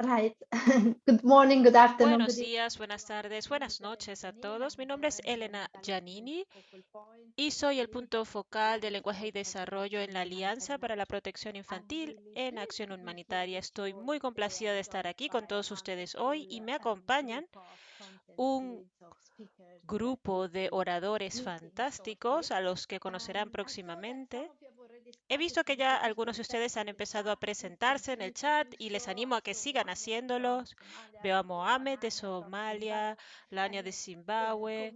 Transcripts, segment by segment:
Right. Good morning, good afternoon. Buenos good días, buenas tardes, buenas noches a todos. Mi nombre es Elena Giannini y soy el punto focal de lenguaje y desarrollo en la Alianza para la Protección Infantil en Acción Humanitaria. Estoy muy complacida de estar aquí con todos ustedes hoy y me acompañan un grupo de oradores fantásticos a los que conocerán próximamente. He visto que ya algunos de ustedes han empezado a presentarse en el chat y les animo a que sigan haciéndolos. Veo a Mohamed de Somalia, Lania de Zimbabue,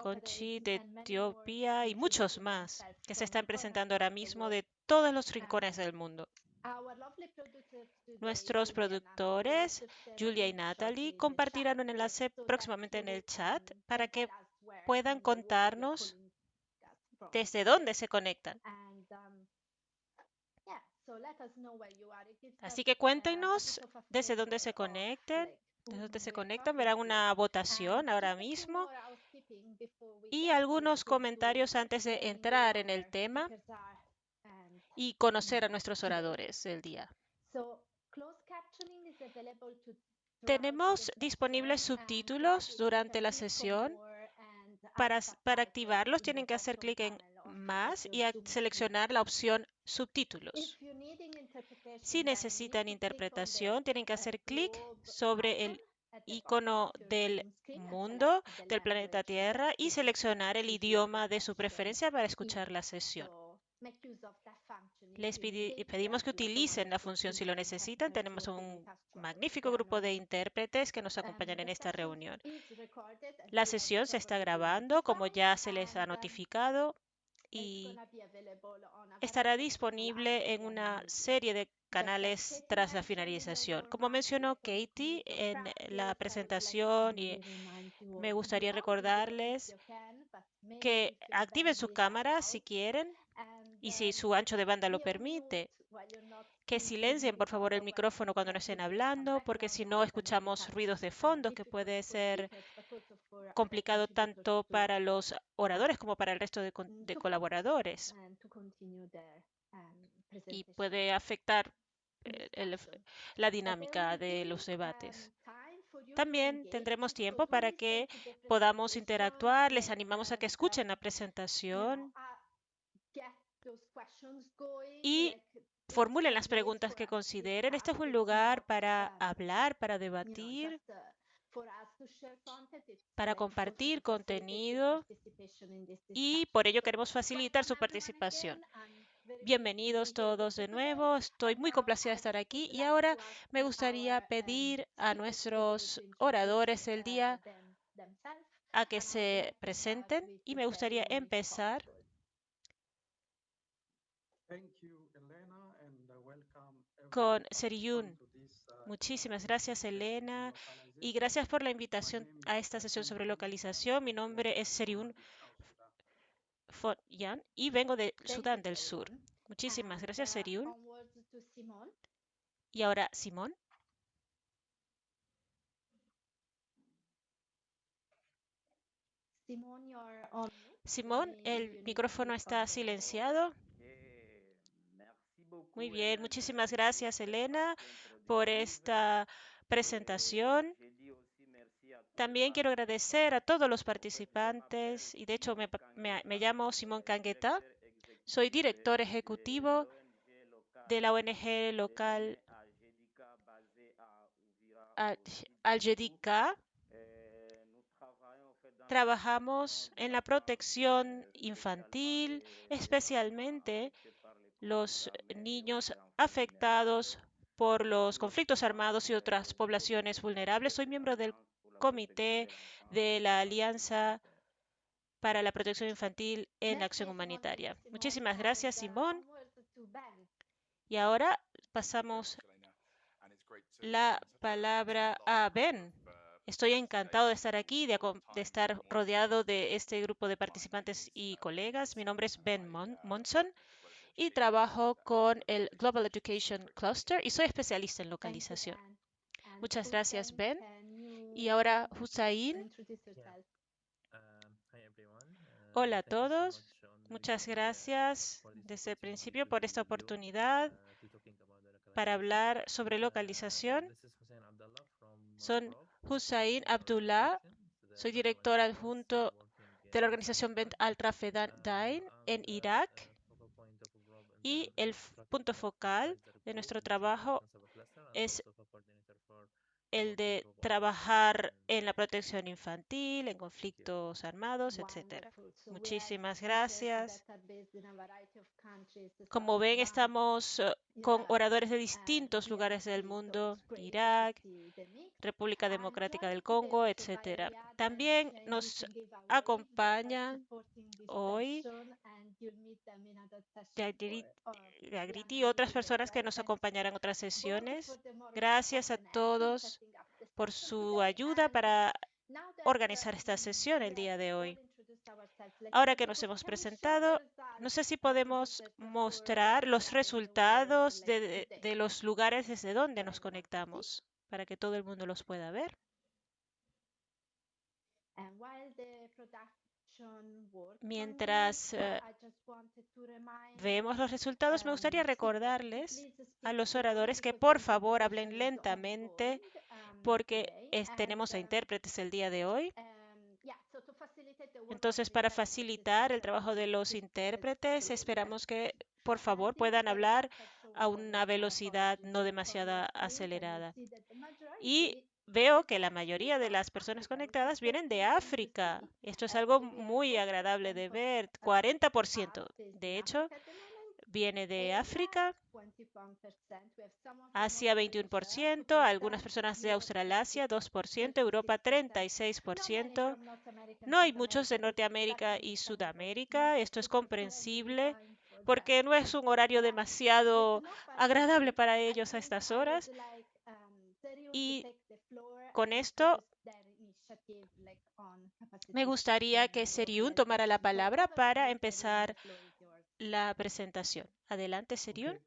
Conchi de Etiopía y muchos más que se están presentando ahora mismo de todos los rincones del mundo. Nuestros productores, Julia y Natalie, compartirán un enlace próximamente en el chat para que puedan contarnos desde dónde se conectan. Así que cuéntenos desde dónde se conecten, desde dónde se conectan. Verán una votación ahora mismo y algunos comentarios antes de entrar en el tema y conocer a nuestros oradores del día. Tenemos disponibles subtítulos durante la sesión. Para, para activarlos tienen que hacer clic en más y seleccionar la opción subtítulos. Si necesitan interpretación, tienen que hacer clic sobre el icono del mundo del planeta Tierra y seleccionar el idioma de su preferencia para escuchar la sesión. Les pedimos que utilicen la función si lo necesitan. Tenemos un magnífico grupo de intérpretes que nos acompañan en esta reunión. La sesión se está grabando, como ya se les ha notificado, y estará disponible en una serie de canales tras la finalización. Como mencionó Katie en la presentación, y me gustaría recordarles que activen su cámara si quieren y si su ancho de banda lo permite, que silencien por favor el micrófono cuando no estén hablando, porque si no escuchamos ruidos de fondo que puede ser complicado tanto para los oradores como para el resto de, de colaboradores. Y puede afectar el, la dinámica de los debates. También tendremos tiempo para que podamos interactuar. Les animamos a que escuchen la presentación. y formulen las preguntas que consideren. Este es un lugar para hablar, para debatir, para compartir contenido y por ello queremos facilitar su participación. Bienvenidos todos de nuevo. Estoy muy complacida de estar aquí y ahora me gustaría pedir a nuestros oradores del día a que se presenten y me gustaría empezar con Seriyun. Muchísimas gracias, Elena, y gracias por la invitación a esta sesión sobre localización. Mi nombre es Seriyun Yan y vengo de Sudán del Sur. Muchísimas gracias, Seriyun. Y ahora, Simón. Simón, el micrófono está silenciado. Muy bien, muchísimas gracias, Elena, por esta presentación. También quiero agradecer a todos los participantes y de hecho me, llamo Simón Cangueta. Soy director ejecutivo de la ONG local Al-Jedika. Trabajamos en la protección infantil, especialmente los niños afectados por los conflictos armados y otras poblaciones vulnerables. Soy miembro del comité de la Alianza para la Protección Infantil en Acción Humanitaria. Muchísimas gracias, Simón. Y ahora pasamos la palabra a Ben. Estoy encantado de estar aquí, de, de, estar rodeado de este grupo de participantes y colegas. Mi nombre es Ben Mon Monson y trabajo con el Global Education Cluster y soy especialista en localización. Muchas gracias, Ben. Y ahora, Hussein. Hola a todos. Muchas gracias desde el principio por esta oportunidad para hablar sobre localización. Son Hussein Abdullah, soy director adjunto de la organización Bent Al Dain en Irak y el punto focal de nuestro trabajo es el de trabajar en la protección infantil, en conflictos armados, etc. Muchísimas gracias. Como ven, estamos eh, con oradores de distintos lugares del mundo, Irak, República Democrática del Congo, etc. También nos acompaña hoy Agriti y otras personas que nos acompañarán en otras sesiones. Gracias a todos por su ayuda para organizar esta sesión el día de hoy. Ahora que nos hemos presentado, no sé si podemos mostrar los resultados de, de, los lugares desde donde nos conectamos para que todo el mundo los pueda ver. Mientras uh, vemos los resultados, me gustaría um, recordarles a los oradores que por favor hablen lentamente um, porque es, tenemos a intérpretes el día de hoy. Um, Entonces, para facilitar el trabajo de los intérpretes, esperamos que por favor puedan hablar a una velocidad no demasiado acelerada. Y veo que la mayoría de las personas conectadas vienen de África. Esto es algo muy agradable de ver. 40%, de hecho, viene de África. Asia 21%, algunas personas de Australasia 2%, Europa 36%. No hay muchos de Norteamérica y Sudamérica. Esto es comprensible porque no es un horario demasiado agradable para ellos a estas horas. Y con esto me gustaría que Seriun tomara la palabra para empezar la presentación. Adelante, Seriun.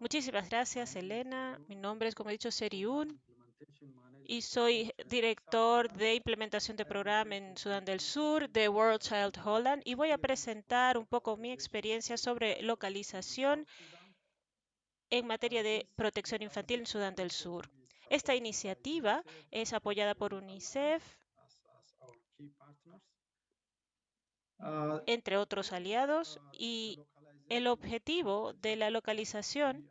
Muchísimas gracias, Elena. Mi nombre es, como he dicho, Seriun y soy director de implementación de programa en Sudán del Sur de World Child Holland y voy a presentar un poco mi experiencia sobre localización en materia de protección infantil en Sudán del Sur. Esta iniciativa es apoyada por UNICEF, entre otros aliados, y el objetivo de la localización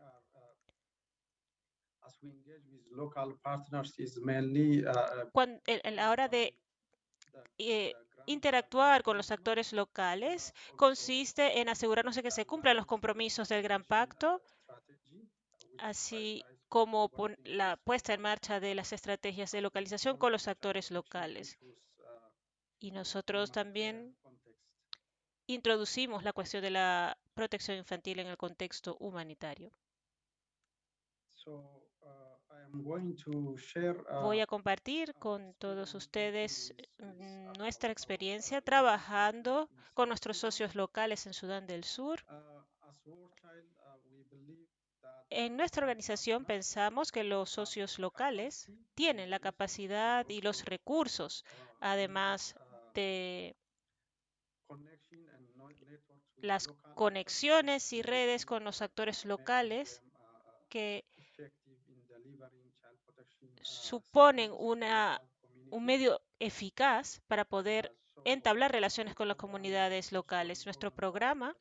cuando, en la hora de eh, interactuar con los actores locales consiste en asegurarnos de que se cumplan los compromisos del Gran Pacto, así como la puesta en marcha de las estrategias de localización con los actores locales. Y nosotros también introducimos la cuestión de la protección infantil en el contexto humanitario. Voy a compartir con todos ustedes mm, nuestra experiencia trabajando con nuestros socios locales en Sudán del Sur en nuestra organización pensamos que los socios locales tienen la capacidad y los recursos, además de las conexiones y redes con los actores locales que suponen una, un medio eficaz para poder entablar relaciones con las comunidades locales. Nuestro programa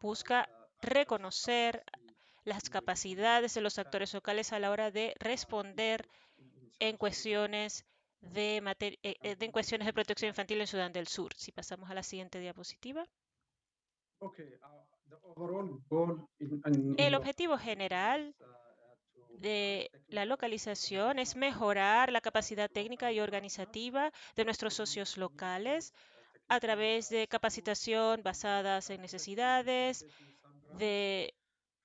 busca reconocer las capacidades de los actores locales a la hora de responder en cuestiones de, eh, eh, en cuestiones de protección infantil en Sudán del Sur. Si pasamos a la siguiente diapositiva. Uh, El objetivo general de la localización es mejorar la capacidad técnica y organizativa de nuestros socios locales a través de capacitación basadas en necesidades, de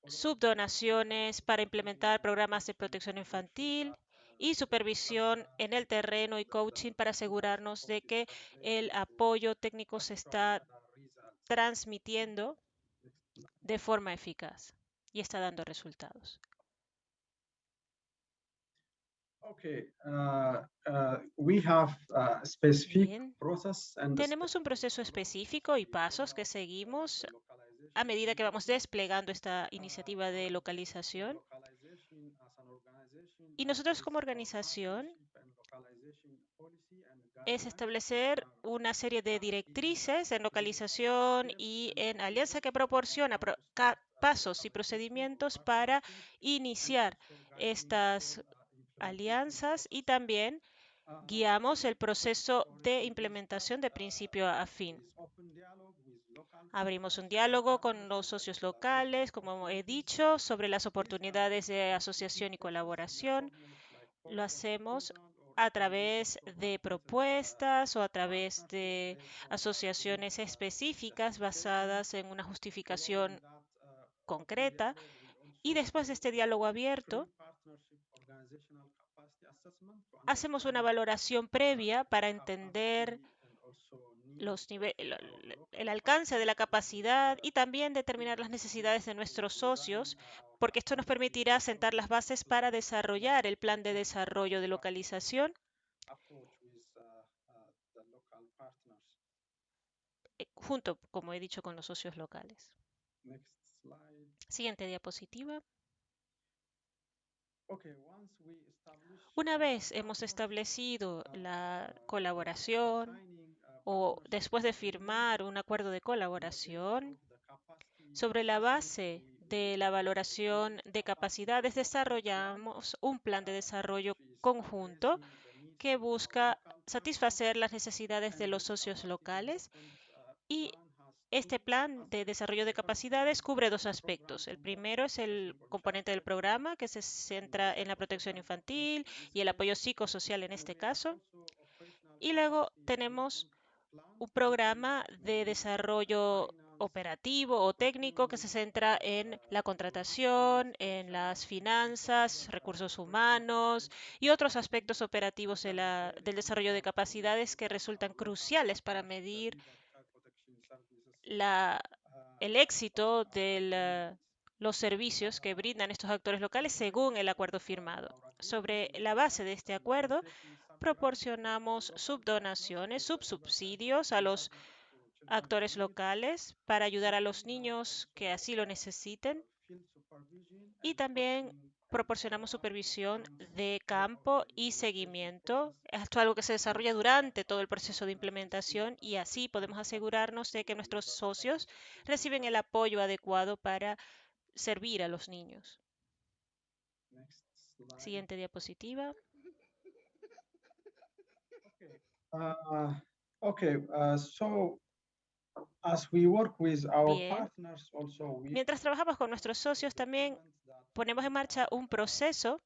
subdonaciones para implementar programas de protección infantil y supervisión en el terreno y coaching para asegurarnos de que el apoyo técnico se está transmitiendo de forma eficaz y está dando resultados. Tenemos un proceso específico y pasos que seguimos a medida que vamos desplegando esta iniciativa de localización. Y nosotros como organización es establecer una serie de directrices en localización y en alianza que proporciona pasos y procedimientos para iniciar estas alianzas y también guiamos el proceso de implementación de principio a fin. Abrimos un diálogo con los socios locales, como he dicho, sobre las oportunidades de asociación y colaboración. Lo hacemos a través de propuestas o a través de asociaciones específicas basadas en una justificación concreta. Y después de este diálogo abierto, hacemos una valoración previa para entender los el alcance de la capacidad y también determinar las necesidades de nuestros socios, porque esto nos permitirá sentar las bases para desarrollar el plan de desarrollo de localización eh, junto, como he dicho, con los socios locales. Siguiente diapositiva. Una vez hemos establecido la colaboración o después de firmar un acuerdo de colaboración, sobre la base de la valoración de capacidades desarrollamos un plan de desarrollo conjunto que busca satisfacer las necesidades de los socios locales y este plan de desarrollo de capacidades cubre dos aspectos. El primero es el componente del programa que se centra en la protección infantil y el apoyo psicosocial en este caso. Y luego tenemos un programa de desarrollo operativo o técnico que se centra en la contratación, en las finanzas, recursos humanos y otros aspectos operativos del desarrollo de capacidades que resultan cruciales para medir el éxito de los servicios que brindan estos actores locales según el acuerdo firmado. Sobre la base de este acuerdo, proporcionamos subdonaciones, subsubsidios a los actores locales para ayudar a los niños que así lo necesiten y también proporcionamos supervisión de campo y seguimiento. Esto es algo que se desarrolla durante todo el proceso de implementación y así podemos asegurarnos de que nuestros socios reciben el apoyo adecuado para servir a los niños. Siguiente diapositiva. Uh, okay, uh, so as we work with our partners also, we Mientras trabajamos con nuestros socios, también ponemos en marcha un proceso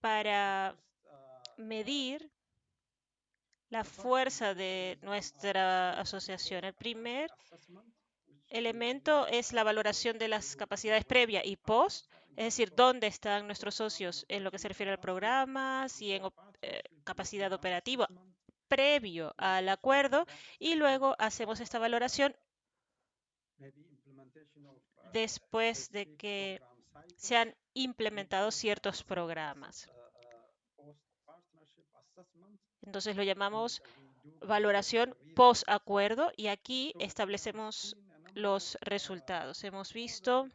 para uh, medir la fuerza de nuestra asociación. El primer elemento es la valoración de las capacidades previa y post, es decir, dónde están nuestros socios en lo que se refiere al programa, si en eh, capacidad operativa previo al acuerdo y luego hacemos esta valoración después de que se han implementado ciertos programas. Entonces lo llamamos valoración post acuerdo y aquí establecemos los resultados. Hemos visto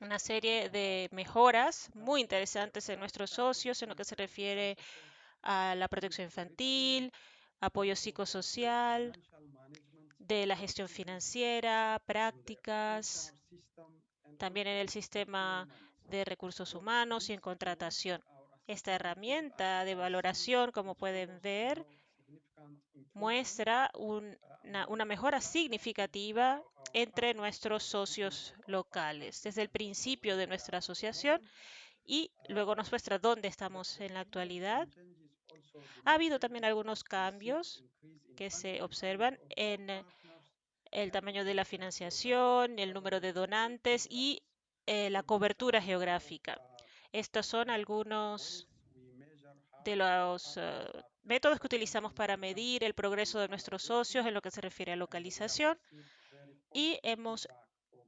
una serie de mejoras muy interesantes en nuestros socios en lo que se refiere a la protección infantil, apoyo psicosocial, de la gestión financiera, prácticas, también en el sistema de recursos humanos y en contratación. Esta herramienta de valoración, como pueden ver, muestra una, mejora significativa entre nuestros socios locales desde el principio de nuestra asociación y luego nos muestra dónde estamos en la actualidad. Ha habido también algunos cambios que se observan en el tamaño de la financiación, el número de donantes y eh, la cobertura geográfica. Estos son algunos de los eh, métodos que utilizamos para medir el progreso de nuestros socios en lo que se refiere a localización y hemos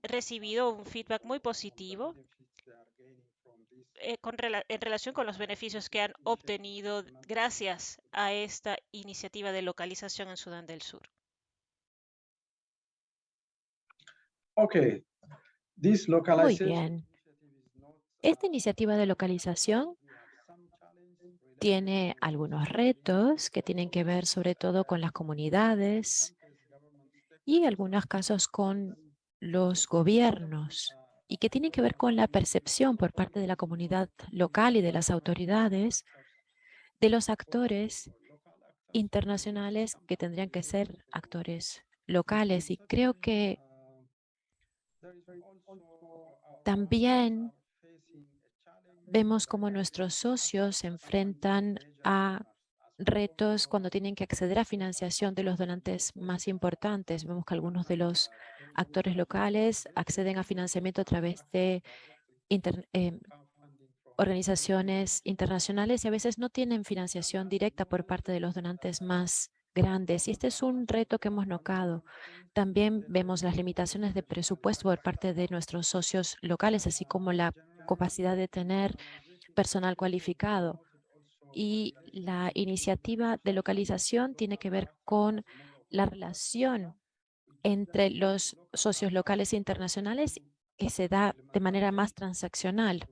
recibido un feedback muy positivo eh, en relación con los beneficios que han obtenido gracias a esta iniciativa de localización en Sudán del Sur. Muy bien. Esta iniciativa de localización tiene algunos retos que tienen que ver sobre todo con las comunidades y algunos casos con los gobiernos y que tienen que ver con la percepción por parte de la comunidad local y de las autoridades de los actores internacionales que tendrían que ser actores locales. Y creo que también vemos cómo nuestros socios se enfrentan a retos cuando tienen que acceder a financiación de los donantes más importantes. Vemos que algunos de los actores locales acceden a financiamiento a través de em, organizaciones internacionales y a veces no tienen financiación directa por parte de los donantes más grandes. Y este es un reto que hemos notado. También vemos las limitaciones de presupuesto por parte de nuestros socios locales, así como la capacidad de tener personal cualificado. Y la iniciativa de localización tiene que ver con la relación entre los socios locales e internacionales que se da de manera más transaccional.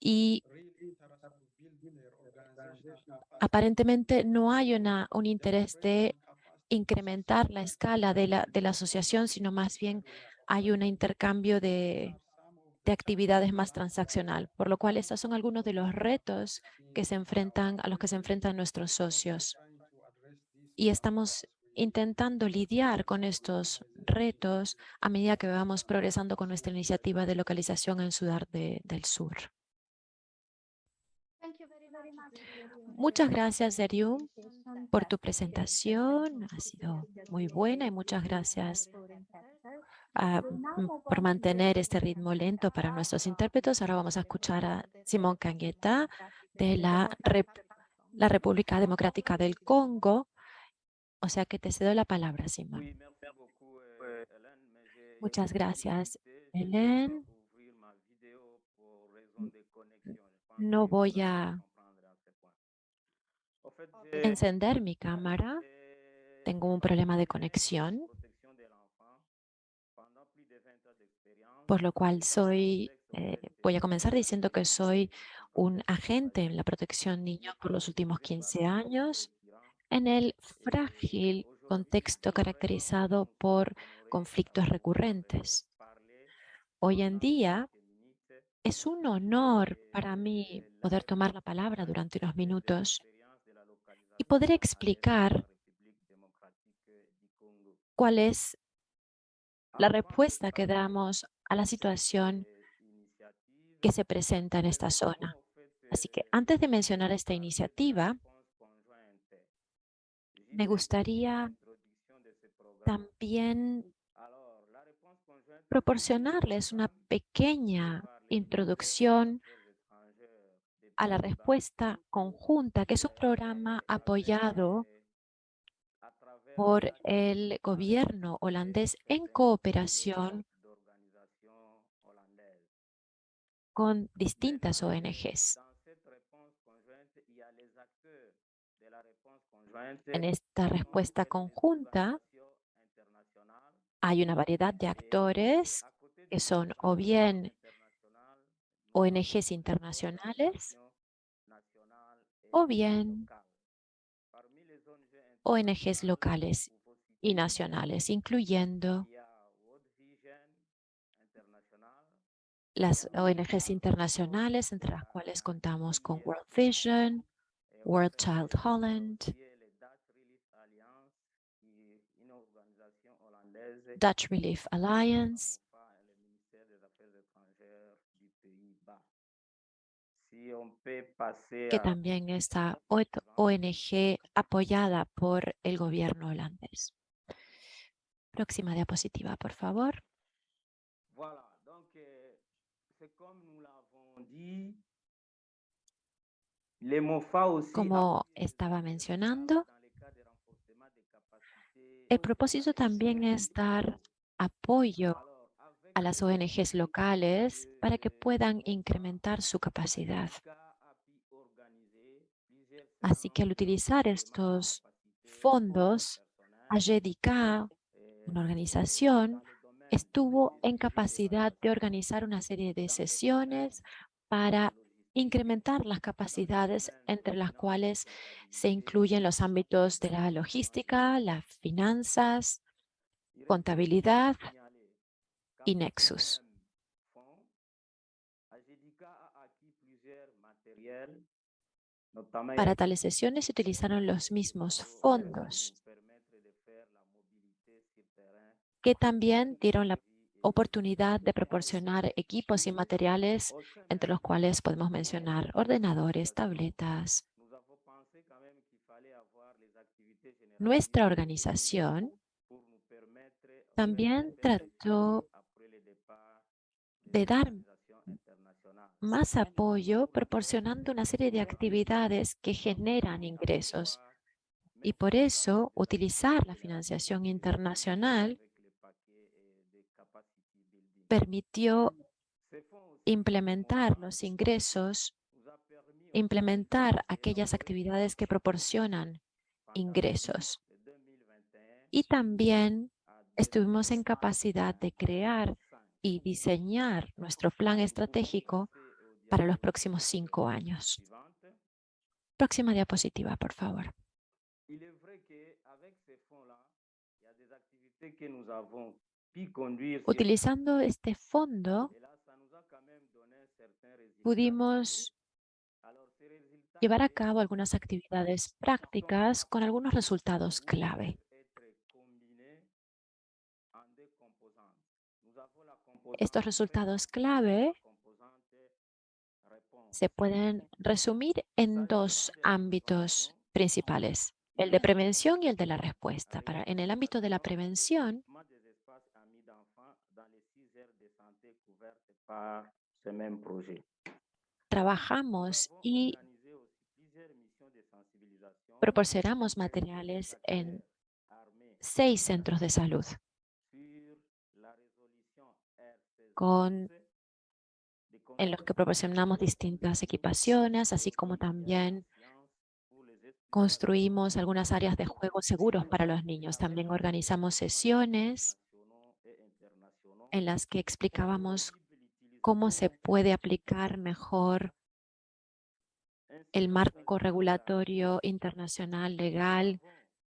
Y aparentemente no hay una, un interés de incrementar la escala de la, de la asociación, sino más bien hay un intercambio de, de actividades más transaccional, por lo cual estos son algunos de los retos que se enfrentan, a los que se enfrentan nuestros socios. Y estamos intentando lidiar con estos retos a medida que vamos progresando con nuestra iniciativa de localización en Sudán del Sur. Muchas gracias, Derium, por tu presentación. Ha sido muy buena y muchas gracias ah, por mantener este ritmo lento para nuestros intérpretes. Ahora vamos a escuchar a Simón Cangueta de la, la República Democrática del Congo. O sea que te cedo la palabra, Simón. Muchas gracias, Helen. No voy a encender mi cámara. Tengo un problema de conexión, por lo cual soy, eh, voy a comenzar diciendo que soy un agente en la protección niño por los últimos 15 años en el frágil contexto caracterizado por conflictos recurrentes. Hoy en día es un honor para mí poder tomar la palabra durante unos minutos y poder explicar cuál es la respuesta que damos a la situación que se presenta en esta zona. Así que antes de mencionar esta iniciativa, me gustaría también proporcionarles una pequeña introducción a la respuesta conjunta, que es un programa apoyado por el gobierno holandés en cooperación con distintas ONGs. En esta respuesta conjunta hay una variedad de actores que son o bien ONGs internacionales o bien ONGs locales y nacionales, incluyendo las ONGs internacionales, entre las cuales contamos con World Vision, World Child Holland, Dutch Relief Alliance, que también está ONG apoyada por el gobierno holandés. Próxima diapositiva, por favor. Como estaba mencionando, el propósito también es dar apoyo a las ONGs locales para que puedan incrementar su capacidad. Así que al utilizar estos fondos, AGEDICA una organización estuvo en capacidad de organizar una serie de sesiones para incrementar las capacidades entre las cuales se incluyen los ámbitos de la logística, las finanzas, contabilidad y Nexus. Para tales sesiones se utilizaron los mismos fondos que también dieron la oportunidad de proporcionar equipos y materiales, entre los cuales podemos mencionar ordenadores, tabletas. Nuestra organización también trató de dar más apoyo proporcionando una serie de actividades que generan ingresos. Y por eso, utilizar la financiación internacional permitió implementar los ingresos, implementar aquellas actividades que proporcionan ingresos. Y también estuvimos en capacidad de crear y diseñar nuestro plan estratégico para los próximos cinco años. Próxima diapositiva, por favor. Utilizando este fondo, pudimos llevar a cabo algunas actividades prácticas con algunos resultados clave. Estos resultados clave se pueden resumir en dos ámbitos principales, el de prevención y el de la respuesta. Para, en el ámbito de la prevención, trabajamos y proporcionamos materiales en seis centros de salud con, en los que proporcionamos distintas equipaciones, así como también construimos algunas áreas de juego seguros para los niños. También organizamos sesiones en las que explicábamos cómo se puede aplicar mejor el marco regulatorio internacional legal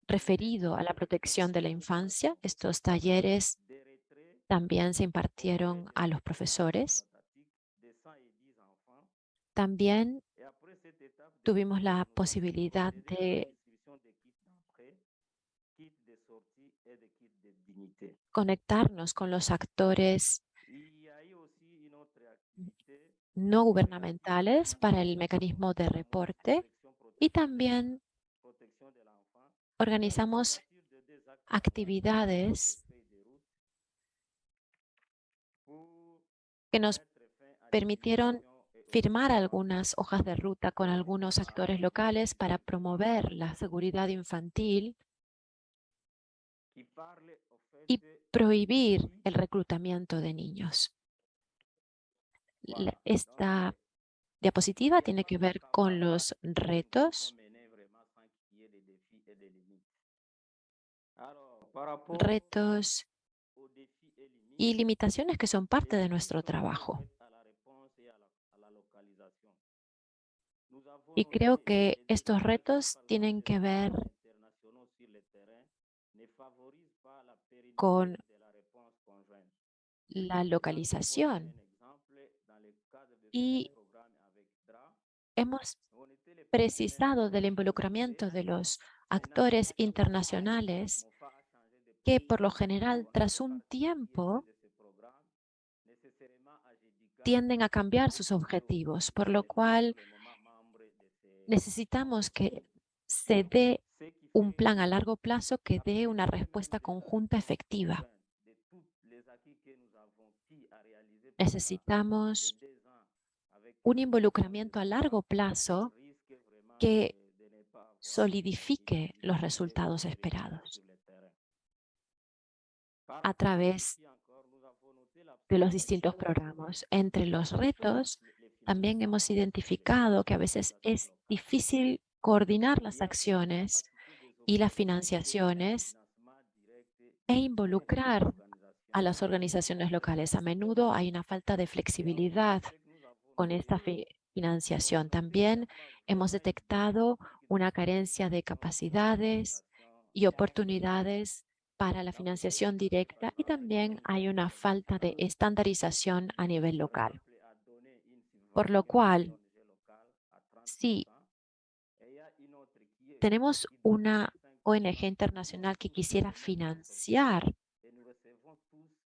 referido a la protección de la infancia. Estos talleres también se impartieron a los profesores. También tuvimos la posibilidad de conectarnos con los actores no gubernamentales para el mecanismo de reporte y también organizamos actividades que nos permitieron firmar algunas hojas de ruta con algunos actores locales para promover la seguridad infantil y prohibir el reclutamiento de niños. Esta diapositiva tiene que ver con los retos. Retos y limitaciones que son parte de nuestro trabajo. Y creo que estos retos tienen que ver con la localización. Y hemos precisado del involucramiento de los actores internacionales que por lo general tras un tiempo tienden a cambiar sus objetivos, por lo cual necesitamos que se dé un plan a largo plazo que dé una respuesta conjunta efectiva. Necesitamos un involucramiento a largo plazo que solidifique los resultados esperados a través de los distintos programas. Entre los retos, también hemos identificado que a veces es difícil coordinar las acciones y las financiaciones e involucrar a las organizaciones locales. A menudo hay una falta de flexibilidad con esta financiación. También hemos detectado una carencia de capacidades y oportunidades para la financiación directa y también hay una falta de estandarización a nivel local. Por lo cual, si tenemos una ONG internacional que quisiera financiar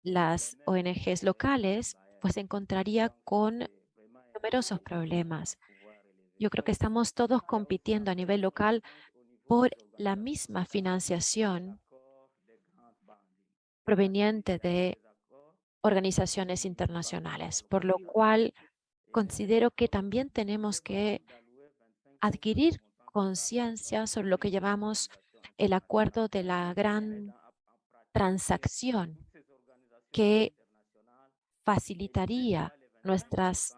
las ONGs locales, pues se encontraría con numerosos problemas. Yo creo que estamos todos compitiendo a nivel local por la misma financiación proveniente de organizaciones internacionales, por lo cual considero que también tenemos que adquirir conciencia sobre lo que llamamos el acuerdo de la gran transacción que facilitaría nuestras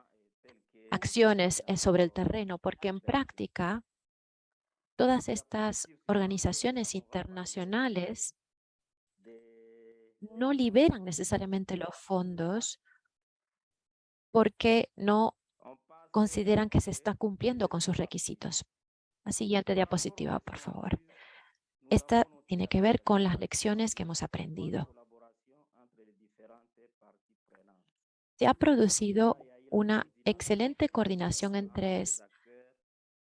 acciones sobre el terreno, porque en práctica todas estas organizaciones internacionales no liberan necesariamente los fondos porque no consideran que se está cumpliendo con sus requisitos. La siguiente diapositiva, por favor. Esta tiene que ver con las lecciones que hemos aprendido. Se ha producido una excelente coordinación entre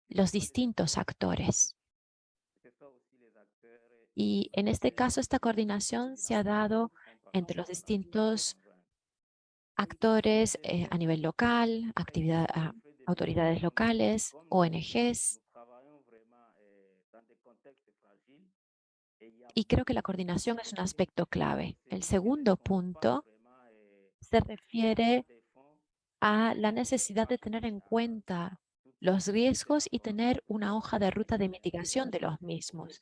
los distintos actores. Y en este caso, esta coordinación se ha dado entre los distintos actores eh, a nivel local, actividad, autoridades locales, ONGs. Y creo que la coordinación es un aspecto clave. El segundo punto se refiere a la necesidad de tener en cuenta los riesgos y tener una hoja de ruta de mitigación de los mismos.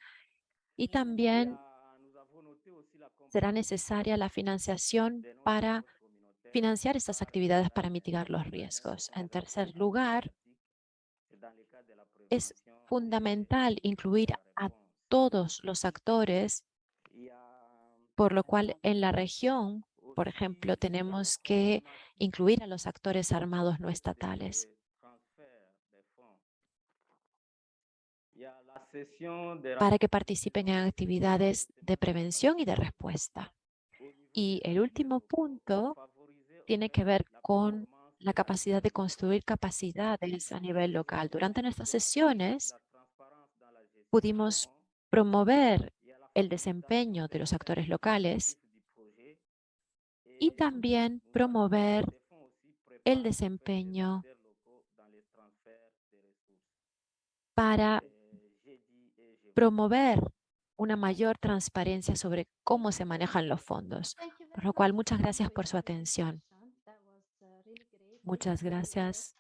Y también será necesaria la financiación para financiar estas actividades para mitigar los riesgos. En tercer lugar, es fundamental incluir a todos los actores, por lo cual en la región por ejemplo, tenemos que incluir a los actores armados no estatales. para que participen en actividades de prevención y de respuesta. Y el último punto tiene que ver con la capacidad de construir capacidades a nivel local. Durante nuestras sesiones pudimos promover el desempeño de los actores locales y también promover el desempeño para promover una mayor transparencia sobre cómo se manejan los fondos. Por lo cual, muchas gracias por su atención. Muchas gracias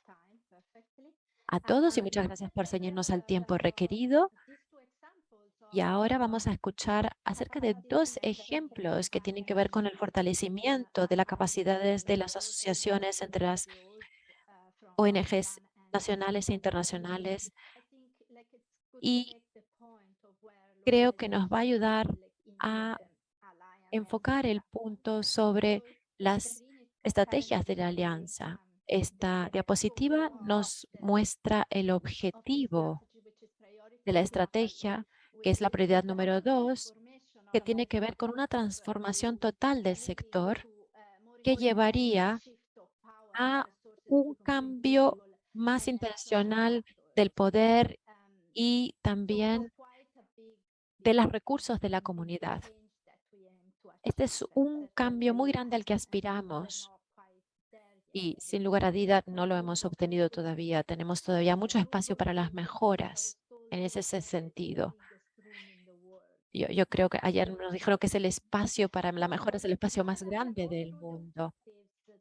a todos y muchas gracias por seguirnos al tiempo requerido. Y ahora vamos a escuchar acerca de dos ejemplos que tienen que ver con el fortalecimiento de las capacidades de las asociaciones entre las ONGs nacionales e internacionales. Y creo que nos va a ayudar a enfocar el punto sobre las estrategias de la alianza. Esta diapositiva nos muestra el objetivo de la estrategia que es la prioridad número dos, que tiene que ver con una transformación total del sector que llevaría a un cambio más intencional del poder y también de los recursos de la comunidad. Este es un cambio muy grande al que aspiramos y sin lugar a duda no lo hemos obtenido todavía. Tenemos todavía mucho espacio para las mejoras en ese sentido. Yo, creo que ayer nos dijeron que es el espacio para la mejora, es el espacio más grande del mundo.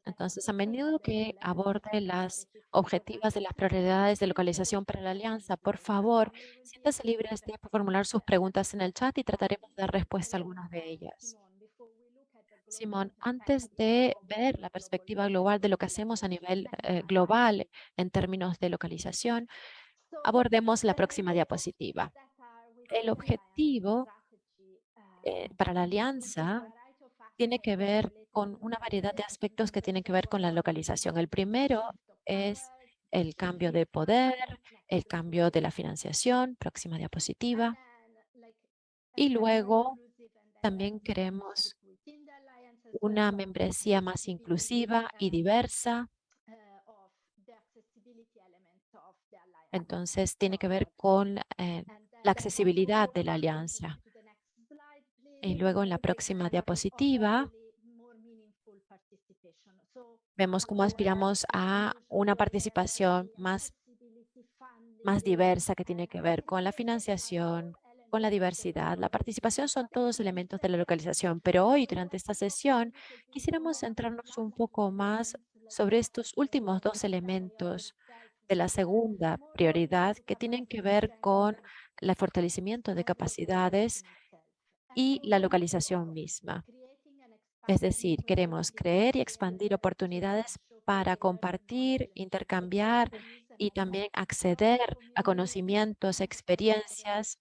Entonces, a menudo que aborde las objetivas de las prioridades de localización para la alianza, por favor, siéntase libre de formular sus preguntas en el chat y trataremos de dar respuesta a algunas de ellas. Simón, antes de ver la perspectiva global de lo que hacemos a nivel eh, global en términos de localización, abordemos la próxima diapositiva. El objetivo eh, para la alianza tiene que ver con una variedad de aspectos que tienen que ver con la localización. El primero es el cambio de poder, el cambio de la financiación, próxima diapositiva. Y luego también queremos una membresía más inclusiva y diversa. Entonces, tiene que ver con eh, la accesibilidad de la alianza. Y luego en la próxima diapositiva vemos cómo aspiramos a una participación más, más diversa que tiene que ver con la financiación, con la diversidad. La participación son todos elementos de la localización, pero hoy durante esta sesión quisiéramos centrarnos un poco más sobre estos últimos dos elementos de la segunda prioridad que tienen que ver con el fortalecimiento de capacidades y la localización misma. Es decir, queremos creer y expandir oportunidades para compartir, intercambiar y también acceder a conocimientos, experiencias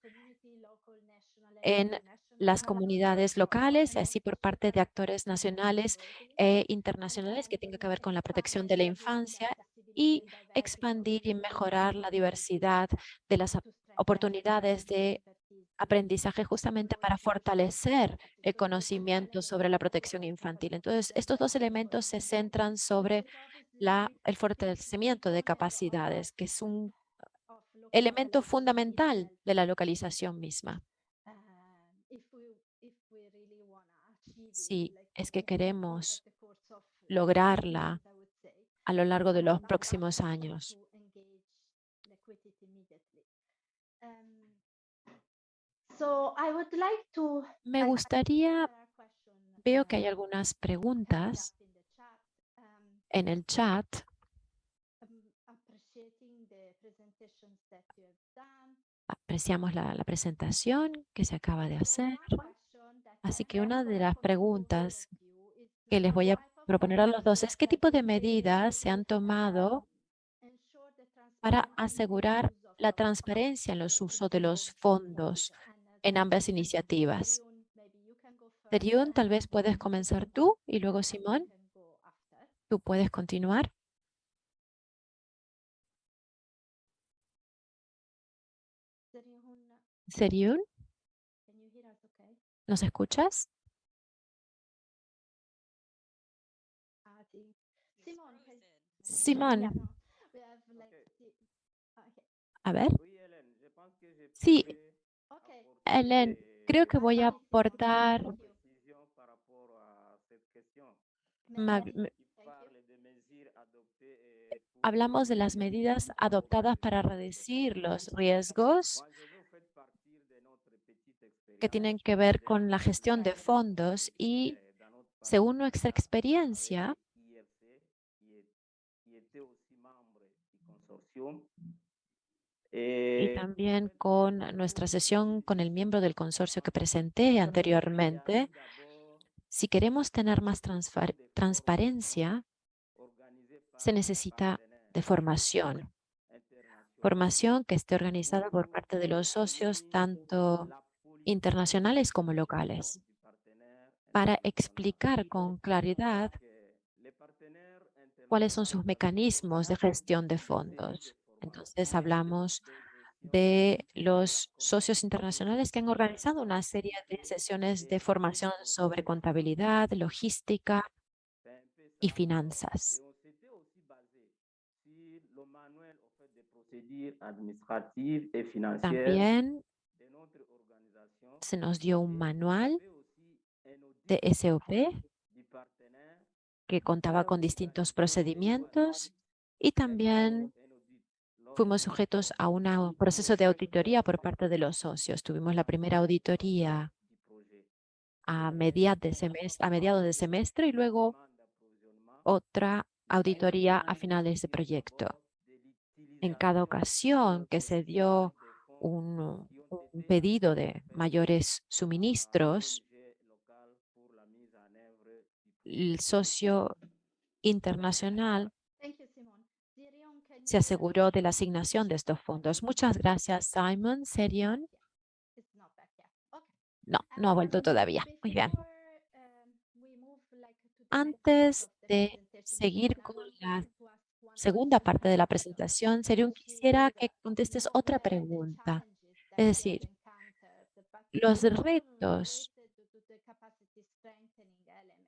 en las comunidades locales, así por parte de actores nacionales e internacionales que tengan que ver con la protección de la infancia y expandir y mejorar la diversidad de las oportunidades de aprendizaje justamente para fortalecer el conocimiento sobre la protección infantil. Entonces, estos dos elementos se centran sobre la, el fortalecimiento de capacidades, que es un elemento fundamental de la localización misma. Si es que queremos lograrla a lo largo de los próximos años. Me gustaría, veo que hay algunas preguntas en el chat. Apreciamos la, la presentación que se acaba de hacer. Así que una de las preguntas que les voy a proponer a los dos es qué tipo de medidas se han tomado para asegurar la transparencia en los usos de los fondos en ambas iniciativas. Serión, tal vez puedes comenzar tú y luego Simón. Tú puedes continuar. Serión, ¿nos escuchas? Simón. A ver. Sí, Ellen, creo que voy a aportar hablamos de las medidas adoptadas para reducir los riesgos que tienen que ver con la gestión de fondos y según nuestra experiencia, y Eh, también con nuestra sesión con el miembro del consorcio que presenté anteriormente, si queremos tener más transparencia, se necesita de formación. Formación que esté organizada por parte de los socios, tanto internacionales como locales, para explicar con claridad cuáles son sus mecanismos de gestión de fondos. Entonces hablamos de los socios internacionales que han organizado una serie de sesiones de formación sobre contabilidad, logística y finanzas. También se nos dio un manual de SOP que contaba con distintos procedimientos y también fuimos sujetos a un proceso de auditoría por parte de los socios. Tuvimos la primera auditoría a, mediados de semestre, y luego otra auditoría a finales de proyecto. En cada ocasión que se dio un, un pedido de mayores suministros, el socio internacional se aseguró de la asignación de estos fondos. Muchas gracias, Simon. Serion. No, no ha vuelto todavía. Muy bien. Antes de seguir con la segunda parte de la presentación, Serión, quisiera que contestes otra pregunta. Es decir, los retos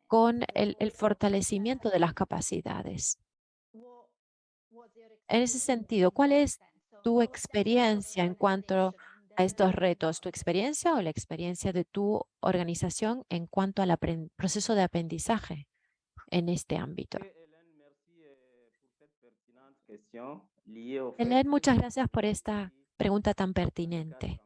con el, el fortalecimiento de las capacidades. En ese sentido, ¿cuál es tu experiencia en cuanto a estos retos? ¿Tu experiencia o la experiencia de tu organización en cuanto al proceso de aprendizaje en este ámbito? Helen, muchas gracias por esta pregunta tan pertinente.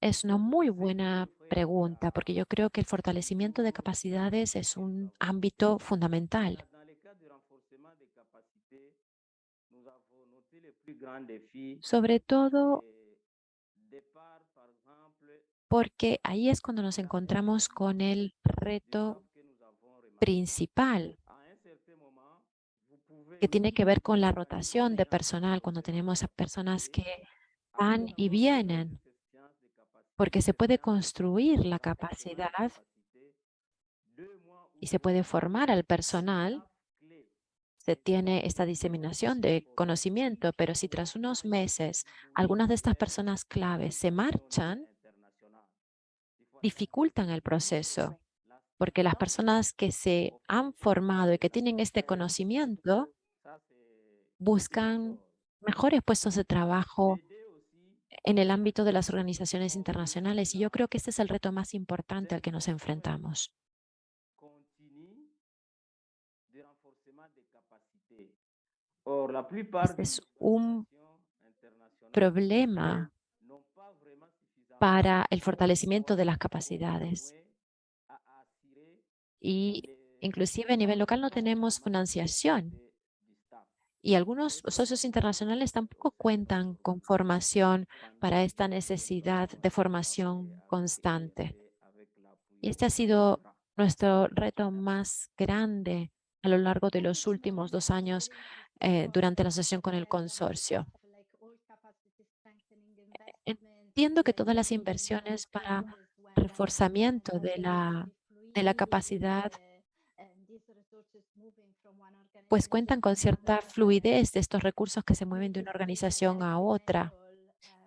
Es una muy buena pregunta porque yo creo que el fortalecimiento de capacidades es un ámbito fundamental. Sobre todo porque ahí es cuando nos encontramos con el reto principal que tiene que ver con la rotación de personal, cuando tenemos a personas que van y vienen, porque se puede construir la capacidad y se puede formar al personal se tiene esta diseminación de conocimiento, pero si tras unos meses algunas de estas personas claves se marchan, dificultan el proceso, porque las personas que se han formado y que tienen este conocimiento buscan mejores puestos de trabajo en el ámbito de las organizaciones internacionales y yo creo que este es el reto más importante al que nos enfrentamos. Este es un problema para el fortalecimiento de las capacidades. Y inclusive a nivel local no tenemos financiación. Y algunos socios internacionales tampoco cuentan con formación para esta necesidad de formación constante. Y este ha sido nuestro reto más grande a lo largo de los últimos dos años eh, durante la sesión con el consorcio. Entiendo que todas las inversiones para reforzamiento de la, de la capacidad pues cuentan con cierta fluidez de estos recursos que se mueven de una organización a otra,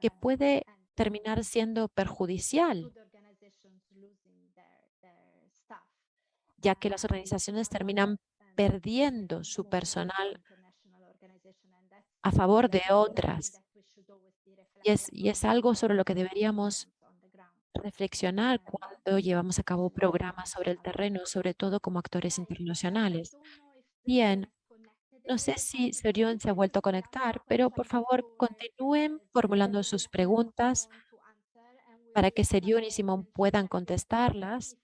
que puede terminar siendo perjudicial, ya que las organizaciones terminan perdiendo su personal a favor de otras. Y es, y es algo sobre lo que deberíamos reflexionar cuando llevamos a cabo programas sobre el terreno, sobre todo como actores internacionales. Bien, no sé si Serión se ha vuelto a conectar, pero por favor continúen formulando sus preguntas para que Serión y Simón puedan contestarlas.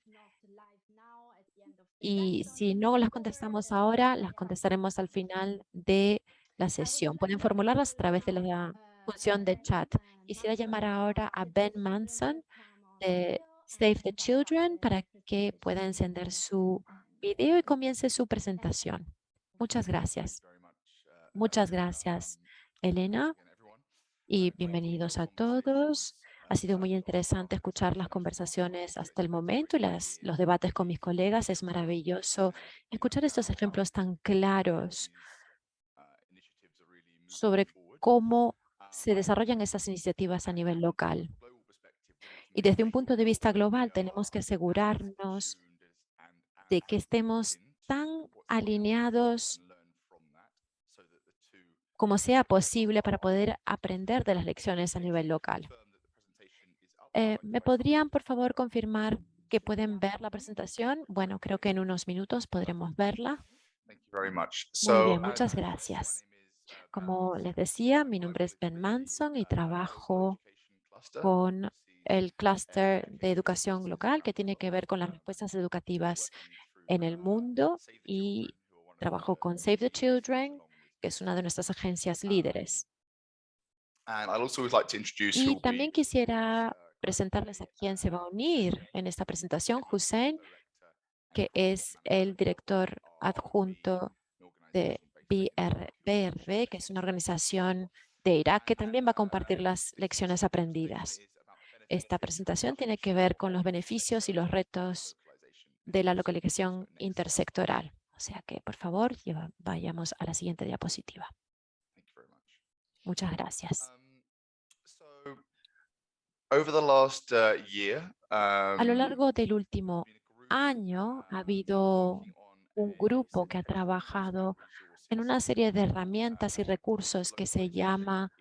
Y si no las contestamos ahora, las contestaremos al final de la sesión. Pueden formularlas a través de la función de chat. Quisiera llamar ahora a Ben Manson de Save the Children para que pueda encender su video y comience su presentación. Muchas gracias. Muchas gracias, Elena, y bienvenidos a todos. Ha sido muy interesante escuchar las conversaciones hasta el momento y las, los debates con mis colegas. Es maravilloso escuchar estos ejemplos tan claros sobre cómo se desarrollan estas iniciativas a nivel local. Y desde un punto de vista global tenemos que asegurarnos de que estemos tan alineados como sea posible para poder aprender de las lecciones a nivel local. Eh, ¿Me podrían, por favor, confirmar que pueden ver la presentación? Bueno, creo que en unos minutos podremos verla. Muy bien, muchas gracias. Como les decía, mi nombre es Ben Manson y trabajo con el clúster de educación local que tiene que ver con las respuestas educativas en el mundo y trabajo con Save the Children, que es una de nuestras agencias líderes. Y también quisiera presentarles a quién se va a unir en esta presentación, Hussein, que es el director adjunto de BRB, que es una organización de Irak que también va a compartir las lecciones aprendidas. esta presentación tiene que ver con los beneficios y los retos de la localización intersectoral. O sea que, por favor, vayamos a la siguiente diapositiva. Muchas gracias. A lo largo del último año ha habido un grupo que ha trabajado en una serie de herramientas y recursos que se llama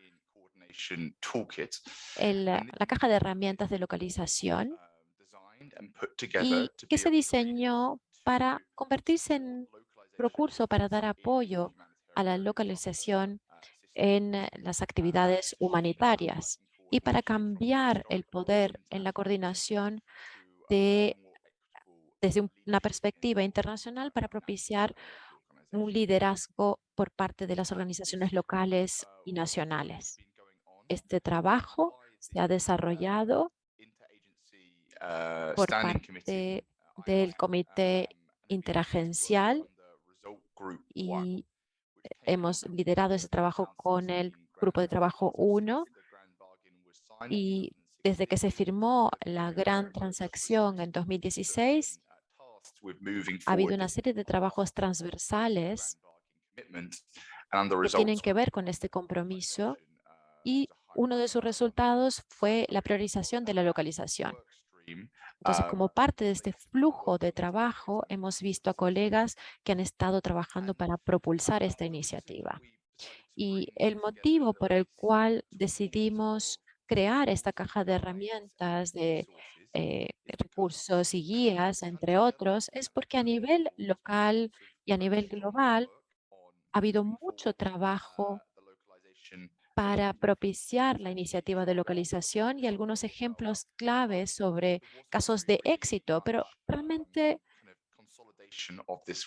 el, la caja de herramientas de localización y que se diseñó para convertirse en recurso para dar apoyo a la localización en las actividades humanitarias y para cambiar el poder en la coordinación de, desde una perspectiva internacional para propiciar un liderazgo por parte de las organizaciones locales y nacionales. Este trabajo se ha desarrollado por parte del Comité Interagencial y hemos liderado ese trabajo con el Grupo de Trabajo 1 y desde que se firmó la gran transacción en 2016, ha habido una serie de trabajos transversales que tienen que ver con este compromiso y uno de sus resultados fue la priorización de la localización. Entonces, como parte de este flujo de trabajo, hemos visto a colegas que han estado trabajando para propulsar esta iniciativa. Y el motivo por el cual decidimos crear esta caja de herramientas de eh, recursos y guías, entre otros, es porque a nivel local y a nivel global ha habido mucho trabajo para propiciar la iniciativa de localización y algunos ejemplos claves sobre casos de éxito, pero realmente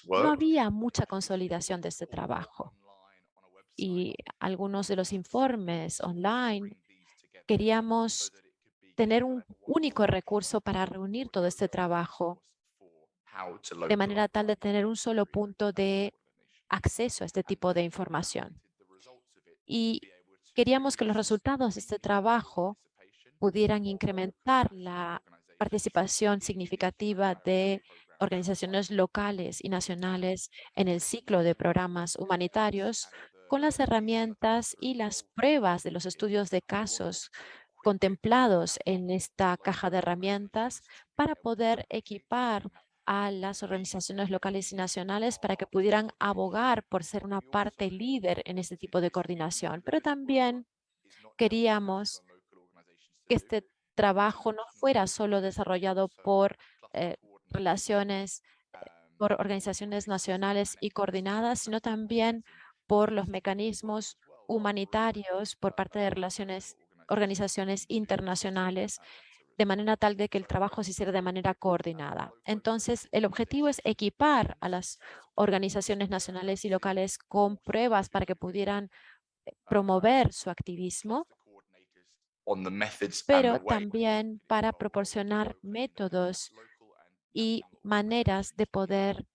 no había mucha consolidación de este trabajo. Y algunos de los informes online queríamos tener un único recurso para reunir todo este trabajo de manera tal de tener un solo punto de acceso a este tipo de información. Y Queríamos que los resultados de este trabajo pudieran incrementar la participación significativa de organizaciones locales y nacionales en el ciclo de programas humanitarios con las herramientas y las pruebas de los estudios de casos contemplados en esta caja de herramientas para poder equipar a las organizaciones locales y nacionales para que pudieran abogar por ser una parte líder en este tipo de coordinación. Pero también queríamos que este trabajo no fuera solo desarrollado por eh, relaciones, eh, por organizaciones nacionales y coordinadas, sino también por los mecanismos humanitarios por parte de relaciones, organizaciones internacionales de manera tal de que el trabajo se hiciera de manera coordinada. Entonces, el objetivo es equipar a las organizaciones nacionales y locales con pruebas para que pudieran eh, promover su activismo, pero también para proporcionar métodos y maneras de poder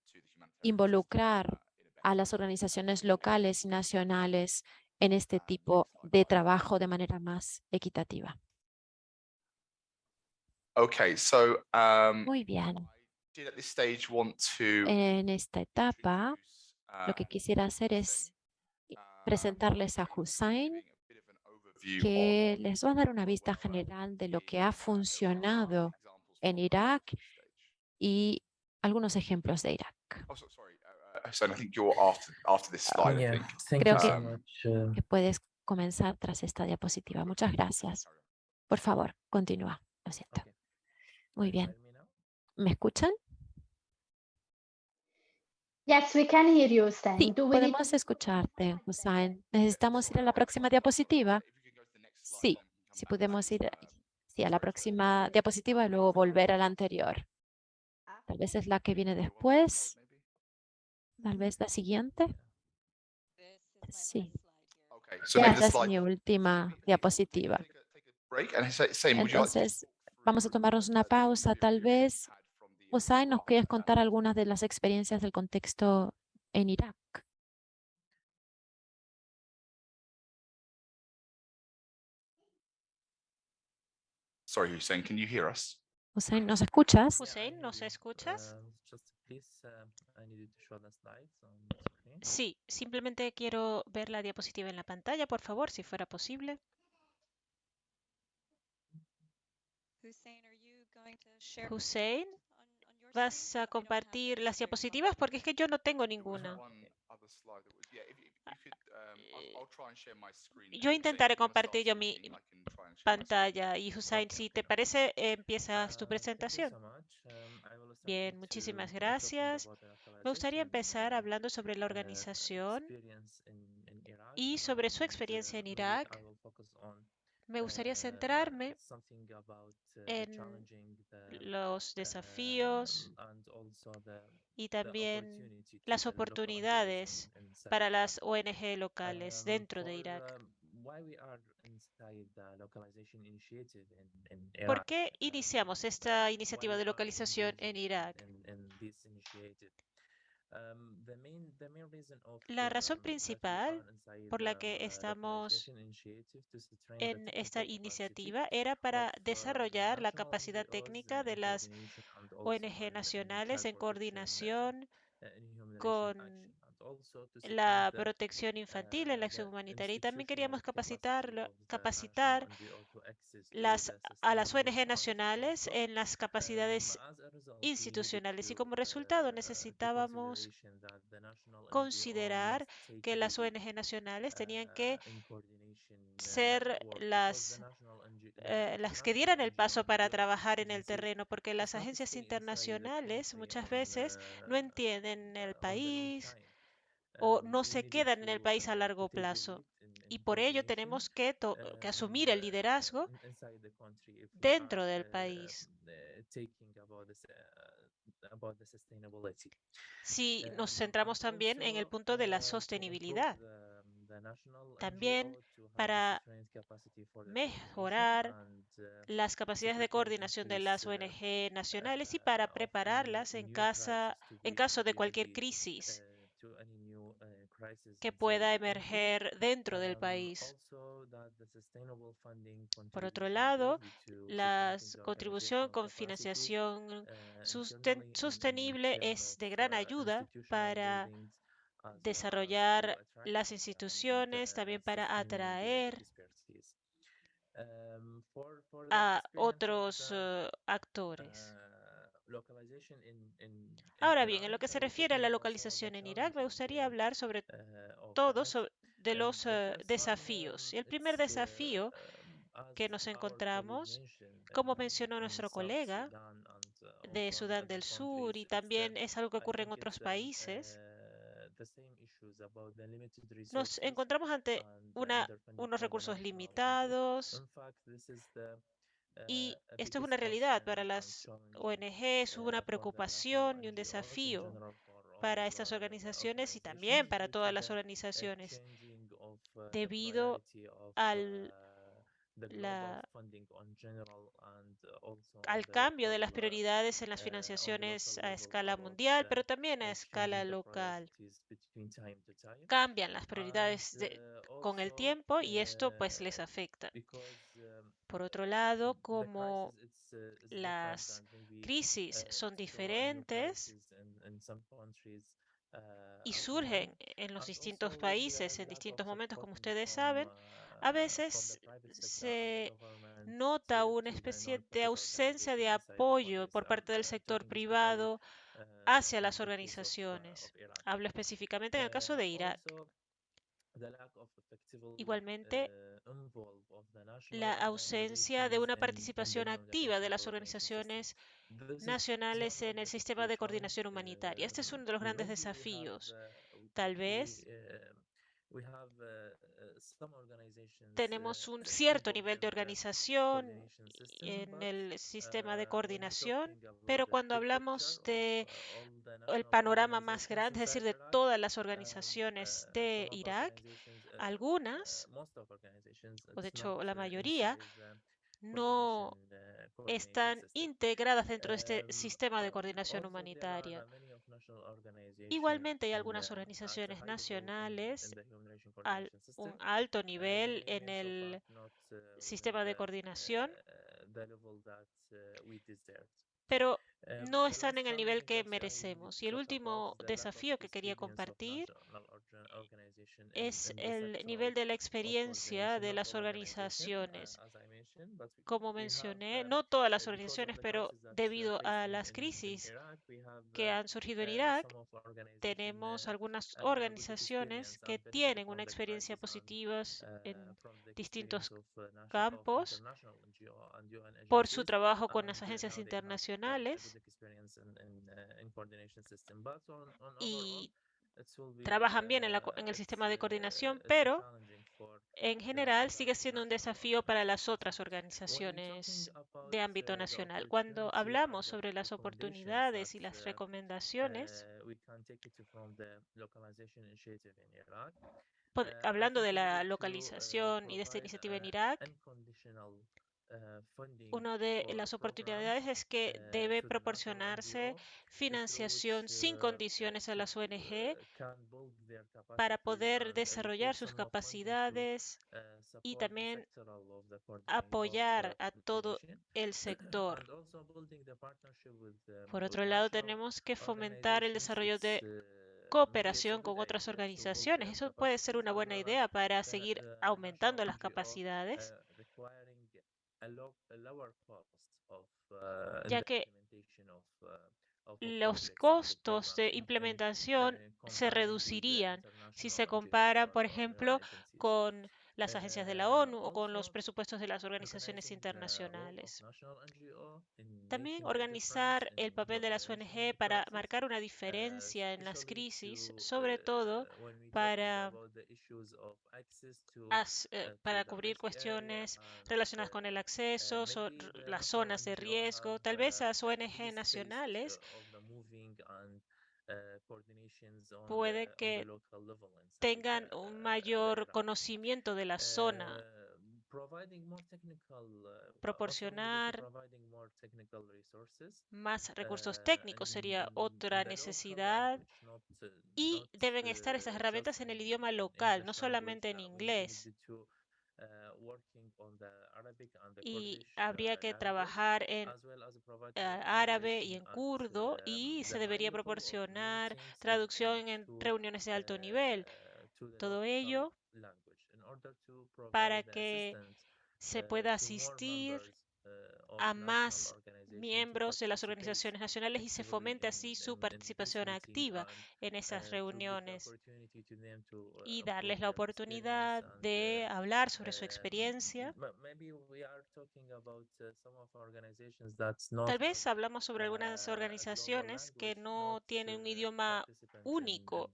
involucrar a las organizaciones locales y nacionales en este tipo de trabajo de manera más equitativa. Okay, so um, Muy bien. En esta etapa, lo que uh, quisiera hacer es um, presentarles a Hussein, que les va a dar una vista general de lo que ha funcionado en Irak y algunos ejemplos de Irak. Oh, so- sorry, Hussein, I think you're after after this slide. I Yeah, think. thank Creo you que- so much. uh, Que puedes comenzar tras esta diapositiva. Muchas gracias. Por favor, continúa. Lo siento. okay. Muy Can you bien. me escuchan? Yes, we can hear you. Sí, Do we need podemos escucharte, Hussein. ¿Necesitamos ir a la próxima diapositiva? Slide, Sí, si podemos this. ir a- sí, a la próxima diapositiva y luego volver a la anterior. Tal vez es la que viene después, tal vez la siguiente. Sí, Okay, the es mi última diapositiva. Entonces, vamos a tomarnos una pausa. Tal vez, Hussein, nos quieres contar algunas de las experiencias del contexto en Irak. Sorry, Hussein, can you hear us? Hussein, ¿nos escuchas? Hussein, ¿nos escuchas? Sí, simplemente quiero ver la diapositiva en la pantalla, por favor, si fuera posible. Hussein, ¿vas a compartir las diapositivas? Porque es que yo no tengo ninguna. Yo intentaré compartir yo mi pantalla y Hussein, si te parece, empiezas tu presentación. Bien, muchísimas gracias. Me gustaría empezar hablando sobre la organización y sobre su experiencia en Irak. Me gustaría centrarme en los desafíos y también las oportunidades para las ONG locales dentro de Irak. ¿Por qué iniciamos esta iniciativa de localización en Irak? La razón principal por la que estamos en esta iniciativa era para desarrollar la capacidad técnica de las ONG nacionales en coordinación con la protección infantil en la acción humanitaria y también queríamos capacitar, capacitar las, a las ONG nacionales en las capacidades institucionales y como resultado necesitábamos considerar que las ONG nacionales tenían que ser las, eh, las que dieran el paso para trabajar en el terreno, porque las agencias internacionales muchas veces no entienden el país, o no se quedan en el país a largo plazo. Y por ello tenemos que, que asumir el liderazgo dentro del país. Si nos centramos también en el punto de la sostenibilidad, también para mejorar las capacidades de coordinación de las ONG nacionales y para prepararlas en, casa, en caso de cualquier crisis que pueda emerger dentro del país. Por otro lado, la contribución con financiación sostenible es de gran ayuda para desarrollar las instituciones, también para atraer a otros actores. Ahora bien, en lo que se refiere a la localización en Irak, me gustaría hablar sobre todo de los desafíos. Y el primer desafío que nos encontramos, como mencionó nuestro colega de Sudán del Sur, y también es algo que ocurre en otros países, nos encontramos ante una, unos recursos limitados, y esto es una realidad para las ONG, es una preocupación y un desafío para estas organizaciones y también para todas las organizaciones debido al, al cambio de las prioridades en las financiaciones a escala mundial, pero también a escala local. Cambian las prioridades con el tiempo y esto pues les afecta. Por otro lado, como las crisis son diferentes y surgen en los distintos países en distintos momentos, como ustedes saben, a veces se nota una especie de ausencia de apoyo por parte del sector privado hacia las organizaciones. Hablo específicamente en el caso de Irak. Igualmente, la ausencia de una participación activa de las organizaciones nacionales en el sistema de coordinación humanitaria. Este es uno de los grandes desafíos. Tal vez tenemos un cierto nivel de organización en el sistema de coordinación, pero cuando hablamos de el panorama más grande, es decir, de todas las organizaciones de Irak, algunas, o de hecho la mayoría, no están integradas dentro de este sistema de coordinación humanitaria. Igualmente hay algunas organizaciones nacionales a un alto nivel en el sistema de coordinación, pero no están en el nivel que merecemos. Y el último desafío que quería compartir es el nivel de la experiencia de las organizaciones. Como mencioné, no todas las organizaciones, pero debido a las crisis que han surgido en Irak, tenemos algunas organizaciones que tienen una experiencia positiva en distintos campos por su trabajo con las agencias internacionales y trabajan bien en, la, en, el sistema de coordinación, pero en general sigue siendo un desafío para las otras organizaciones de ámbito nacional. Cuando hablamos sobre las oportunidades y las recomendaciones, hablando de la localización y de esta iniciativa en Irak, una de las oportunidades es que debe proporcionarse financiación sin condiciones a las ONG para poder desarrollar sus capacidades y también apoyar a todo el sector. Por otro lado, tenemos que fomentar el desarrollo de cooperación con otras organizaciones. Eso puede ser una buena idea para seguir aumentando las capacidades ya que los costos de implementación se reducirían. Si se comparan, por ejemplo, con las agencias de la ONU o con los presupuestos de las organizaciones internacionales. También organizar el papel de las ONG para marcar una diferencia en las crisis, sobre todo para, para cubrir cuestiones relacionadas con el acceso, las zonas de riesgo, tal vez las ONG nacionales puede que tengan un mayor conocimiento de la zona. Proporcionar más recursos técnicos sería otra necesidad y deben estar esas herramientas en el idioma local, no solamente en inglés y habría que trabajar en árabe y en kurdo y se debería proporcionar traducción en reuniones de alto nivel. Todo ello para que se pueda asistir a más miembros de las organizaciones nacionales y se fomente así su participación activa en esas reuniones y darles la oportunidad de hablar sobre su experiencia. Tal vez hablamos sobre algunas organizaciones que no tienen un idioma único,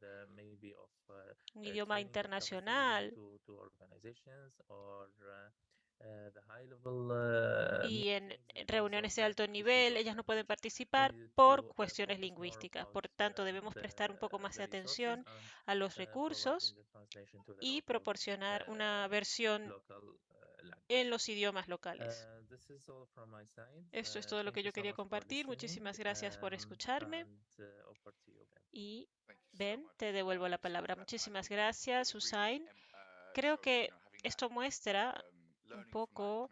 un idioma internacional y en reuniones de alto nivel ellas no pueden participar por cuestiones lingüísticas. Por tanto, debemos prestar un poco más de atención a los recursos y proporcionar una versión en los idiomas locales. Esto es todo lo que yo quería compartir. Muchísimas gracias por escucharme. Y Ben, te devuelvo la palabra. Muchísimas gracias, Usain. Creo que esto muestra un poco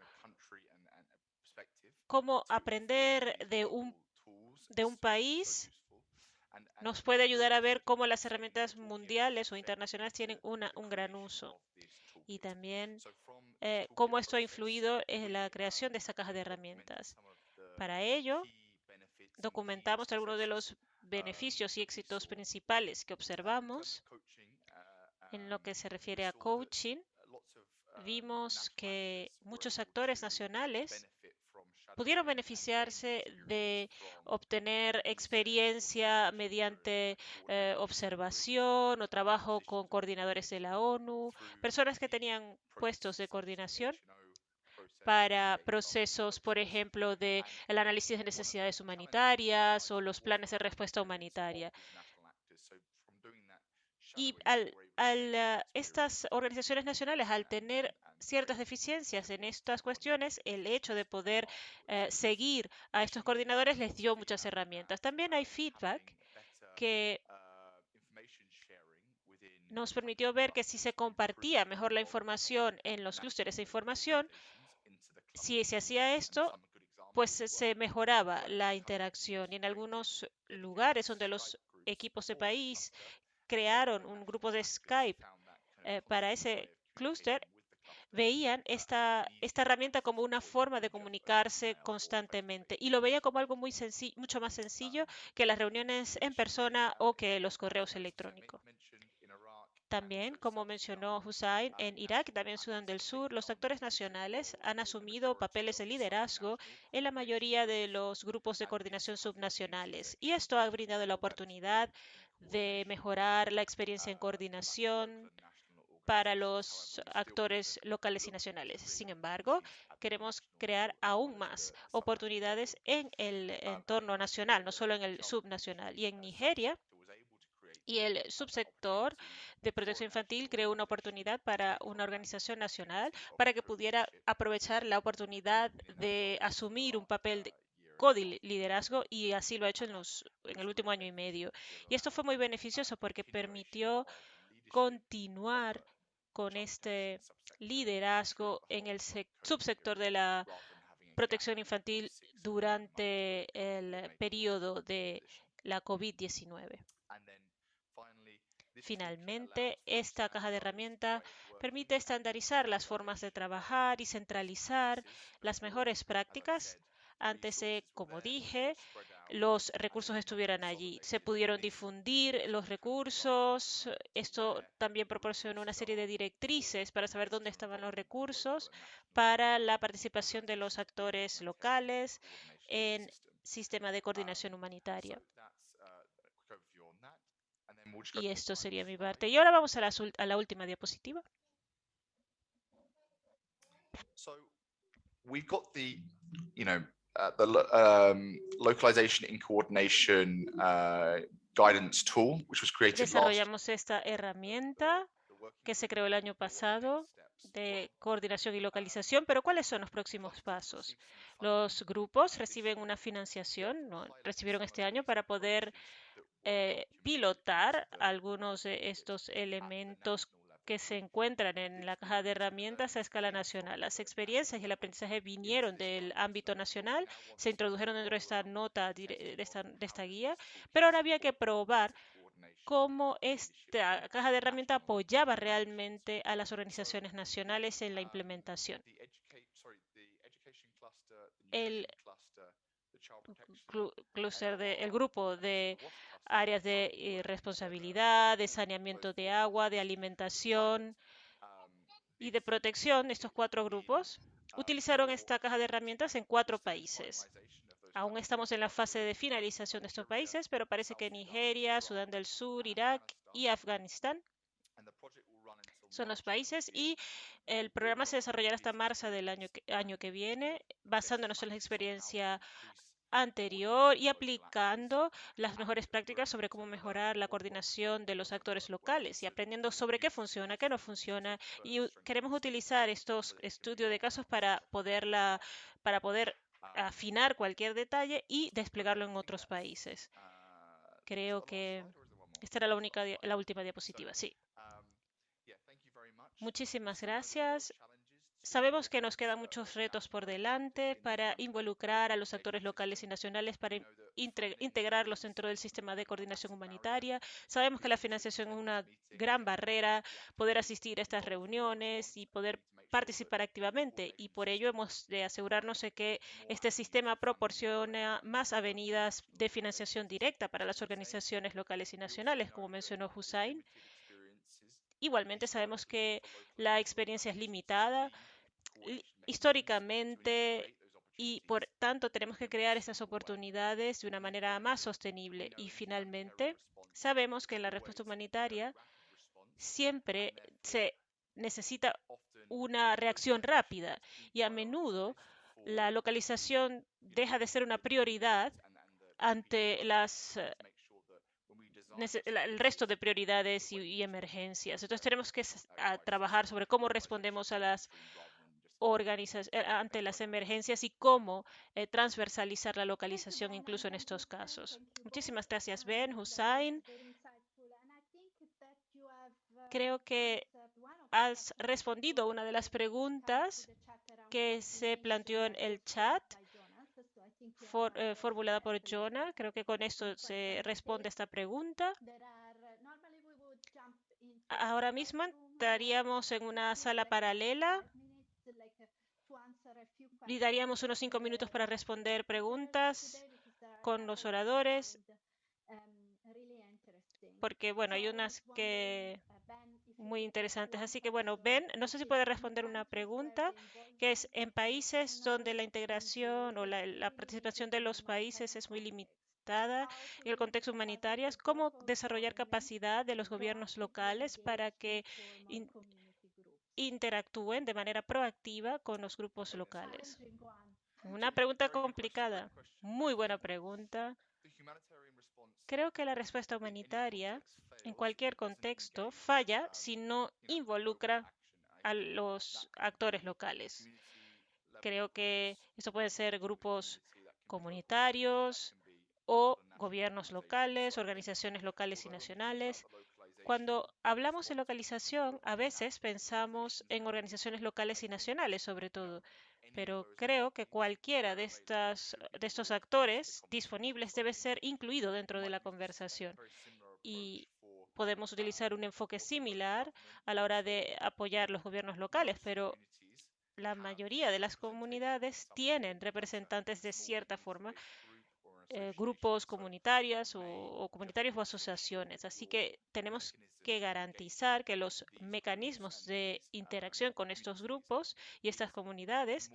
cómo aprender de un, de un país nos puede ayudar a ver cómo las herramientas mundiales o internacionales tienen una, un gran uso. Y también eh, cómo esto ha influido en la creación de esta caja de herramientas. Para ello, documentamos algunos de los beneficios y éxitos principales que observamos en lo que se refiere a coaching vimos que muchos actores nacionales pudieron beneficiarse de obtener experiencia mediante eh, observación o trabajo con coordinadores de la ONU, personas que tenían puestos de coordinación para procesos, por ejemplo, de el análisis de necesidades humanitarias o los planes de respuesta humanitaria. Y al, al, estas organizaciones nacionales, al tener ciertas deficiencias en estas cuestiones, el hecho de poder eh, seguir a estos coordinadores les dio muchas herramientas. También hay feedback que nos permitió ver que si se compartía mejor la información en los clústeres de información, si se hacía esto, pues se mejoraba la interacción y en algunos lugares donde los equipos de país crearon un grupo de Skype eh, para ese clúster, veían esta, esta herramienta como una forma de comunicarse constantemente y lo veían como algo muy sencillo, mucho más sencillo que las reuniones en persona o que los correos electrónicos. También, como mencionó Hussein, en Irak y también Sudán del Sur, los actores nacionales han asumido papeles de liderazgo en la mayoría de los grupos de coordinación subnacionales. Y esto ha brindado la oportunidad de mejorar la experiencia en coordinación para los actores locales y nacionales. Sin embargo, queremos crear aún más oportunidades en el entorno nacional, no solo en el subnacional. Y en Nigeria, y el subsector de protección infantil creó una oportunidad para una organización nacional para que pudiera aprovechar la oportunidad de asumir un papel co-liderazgo y así lo ha hecho en, los, en el último año y medio. Y esto fue muy beneficioso porque permitió continuar con este liderazgo en el subsector de la protección infantil durante el periodo de la COVID-19. Finalmente, esta caja de herramientas permite estandarizar las formas de trabajar y centralizar las mejores prácticas. Antes, como dije, los recursos estuvieran allí. Se pudieron difundir los recursos. Esto también proporcionó una serie de directrices para saber dónde estaban los recursos para la participación de los actores locales en sistema de coordinación humanitaria. Y esto sería mi parte. Y ahora vamos a la, a la última diapositiva. The localization in coordination guidance tool, which was created Desarrollamos esta herramienta que se creó el año pasado de coordinación y localización, pero ¿cuáles son los próximos pasos? Los grupos reciben una financiación, ¿no? recibieron este año para poder eh, pilotar algunos de estos elementos que se encuentran en la caja de herramientas a escala nacional. Las experiencias y el aprendizaje vinieron del ámbito nacional, se introdujeron dentro de esta nota, de esta, de esta guía, pero ahora había que probar cómo esta caja de herramientas apoyaba realmente a las organizaciones nacionales en la implementación. El clúster de, el grupo de áreas de eh, responsabilidad, de saneamiento de agua, de alimentación y de protección, estos cuatro grupos, utilizaron esta caja de herramientas en cuatro países. Aún estamos en la fase de finalización de estos países, pero parece que Nigeria, Sudán del Sur, Irak y Afganistán son los países y el programa se desarrollará hasta marzo del año que, año que viene, basándonos en la experiencia anterior y aplicando las mejores prácticas sobre cómo mejorar la coordinación de los actores locales y aprendiendo sobre qué funciona, qué no funciona. Y queremos utilizar estos estudios de casos para, poderla, para poder afinar cualquier detalle y desplegarlo en otros países. Creo que esta era la, única, la última diapositiva. Sí. Muchísimas gracias. Sabemos que nos quedan muchos retos por delante para involucrar a los actores locales y nacionales, para integrarlos dentro del sistema de coordinación humanitaria. Sabemos que la financiación es una gran barrera, poder asistir a estas reuniones y poder participar activamente y por ello hemos de asegurarnos de que este sistema proporciona más avenidas de financiación directa para las organizaciones locales y nacionales, como mencionó Hussein. Igualmente sabemos que la experiencia es limitada históricamente y por tanto tenemos que crear estas oportunidades de una manera más sostenible. Y finalmente, sabemos que en la respuesta humanitaria siempre se necesita una reacción rápida y a menudo la localización deja de ser una prioridad ante las el resto de prioridades y, emergencias. Entonces tenemos que trabajar sobre cómo respondemos a las eh, ante las emergencias y cómo eh, transversalizar la localización incluso en estos casos. Muchísimas gracias, Ben, Hussein. Creo que has respondido a una de las preguntas que se planteó en el chat eh, formulada por Jonah. Creo que con esto se responde esta pregunta. Ahora mismo entraríamos en una sala paralela y daríamos unos cinco minutos para responder preguntas con los oradores, porque bueno, hay unas que muy interesantes. Así que bueno, Ben, no sé si puede responder una pregunta, que es en países donde la integración o la, participación de los países es muy limitada en el contexto humanitario, ¿cómo desarrollar capacidad de los gobiernos locales para que interactúen de manera proactiva con los grupos locales? Una pregunta complicada. Muy buena pregunta. Creo que la respuesta humanitaria en cualquier contexto falla si no involucra a los actores locales. Creo que esto puede ser grupos comunitarios o gobiernos locales, organizaciones locales y nacionales. Cuando hablamos de localización, a veces pensamos en organizaciones locales y nacionales, sobre todo, pero creo que cualquiera de, estos actores disponibles debe ser incluido dentro de la conversación. Y podemos utilizar un enfoque similar a la hora de apoyar los gobiernos locales, pero la mayoría de las comunidades tienen representantes de cierta forma, eh, grupos comunitarios o, o comunitarios o asociaciones. Así que tenemos que garantizar que los mecanismos de interacción con estos grupos y estas comunidades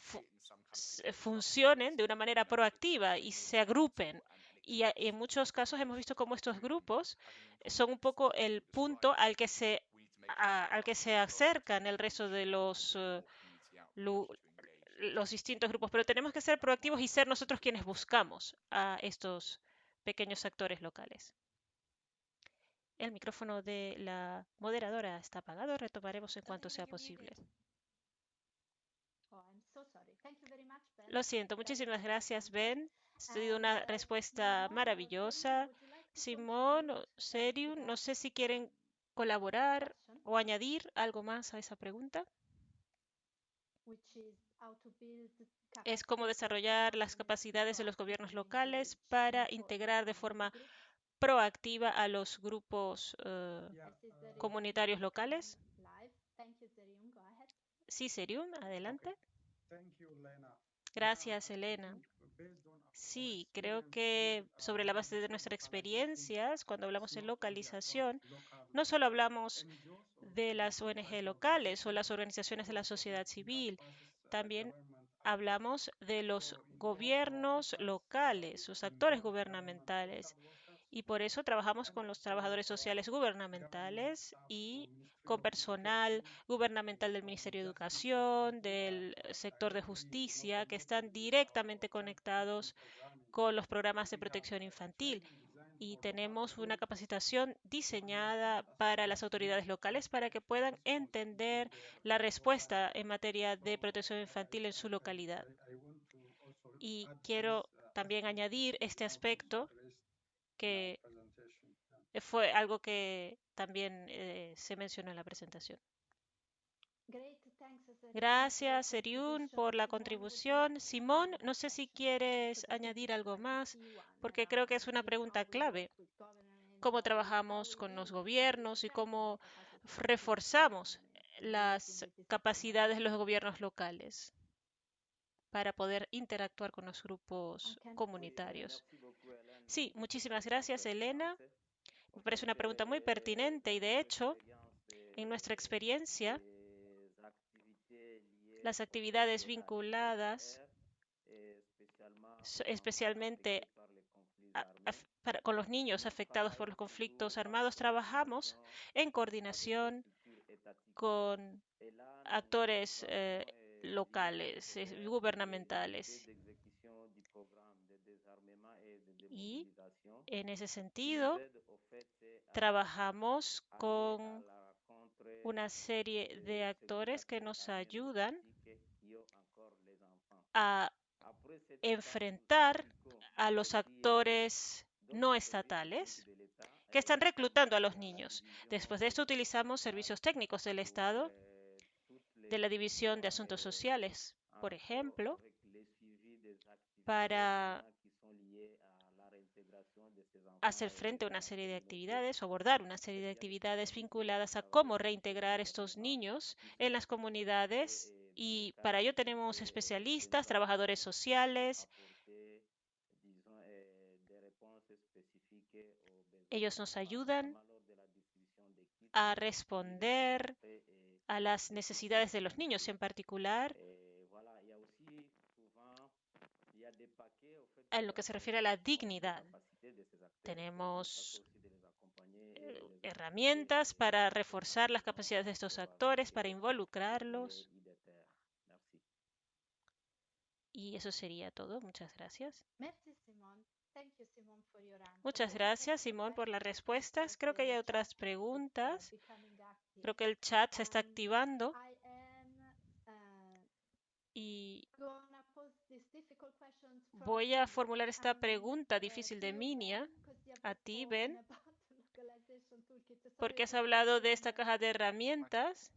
fu- funcionen de una manera proactiva y se agrupen. Y en muchos casos hemos visto cómo estos grupos son un poco el punto al que se, a- al que se acercan el resto de los, eh, lu- los distintos grupos. Pero tenemos que ser proactivos y ser nosotros quienes buscamos a estos pequeños actores locales. El micrófono de la moderadora está apagado. Retomaremos en cuanto sea posible. Lo siento, muchísimas gracias, Ben. Ha sido una respuesta maravillosa. Simón, Serium, no sé si quieren colaborar o añadir algo más a esa pregunta. Es cómo desarrollar las capacidades de los gobiernos locales para integrar de forma proactiva a los grupos eh, uh, comunitarios locales. Sí, Serium, adelante. Gracias, Elena. Sí, creo que sobre la base de nuestras experiencias, cuando hablamos de localización, local no solo hablamos de las ONG locales o las organizaciones de la sociedad civil, también hablamos de los gobiernos locales, sus actores gubernamentales. Y por eso trabajamos con los trabajadores sociales gubernamentales y con personal gubernamental del Ministerio de Educación, del sector de justicia, que están directamente conectados con los programas de protección infantil y tenemos una capacitación diseñada para as las autoridades locales para que puedan entender la respuesta en materia de protección infantil en su localidad. Y quiero también añadir este aspecto que fue algo que también eh, se mencionó en la presentación. Gracias, Seriun, por la contribución. Simón, no sé si quieres añadir algo más, porque creo que es una pregunta clave. ¿Cómo trabajamos con los gobiernos y cómo reforzamos las capacidades de los gobiernos locales para poder interactuar con los grupos comunitarios? Sí, muchísimas gracias, Elena. Me parece una pregunta muy pertinente y, de hecho, en nuestra experiencia, las actividades vinculadas especialmente con los niños afectados por los conflictos armados, trabajamos en coordinación con actores eh, locales, eh, gubernamentales. Y en ese sentido, trabajamos con una serie de actores que nos ayudan a enfrentar a los actores no estatales que están reclutando a los niños. Después de esto utilizamos servicios técnicos del Estado, de la División de Asuntos Sociales, por ejemplo, para hacer frente a una serie de actividades o abordar una serie de actividades vinculadas a cómo reintegrar estos niños en las comunidades y para ello tenemos especialistas, trabajadores sociales. Ellos nos ayudan a responder a las necesidades de los niños en particular en lo que se refiere a la dignidad. Tenemos eh, herramientas para reforzar las capacidades de estos actores, para involucrarlos. Y eso sería todo. Muchas gracias. Muchas gracias, Simón, por las respuestas. Creo que hay otras preguntas. Creo que el chat se está activando. Y voy a formular esta pregunta difícil de Minia a ti, Ben, porque has hablado de esta caja de herramientas.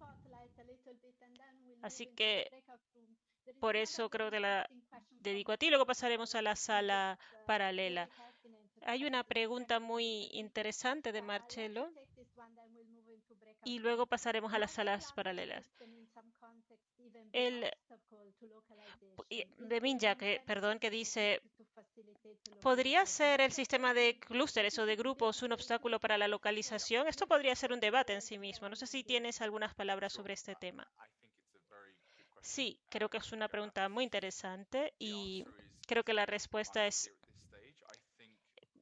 Así que por eso creo que la dedico a ti. Luego pasaremos a la sala paralela. Hay una pregunta muy interesante de Marcelo y luego pasaremos a las salas paralelas. El de Minja, que, perdón, que dice, ¿podría ser el sistema de clústeres o de grupos un obstáculo para la localización? Esto podría ser un debate en sí mismo. No sé si tienes algunas palabras sobre este tema. Sí, creo que es una pregunta muy interesante y creo que la respuesta es,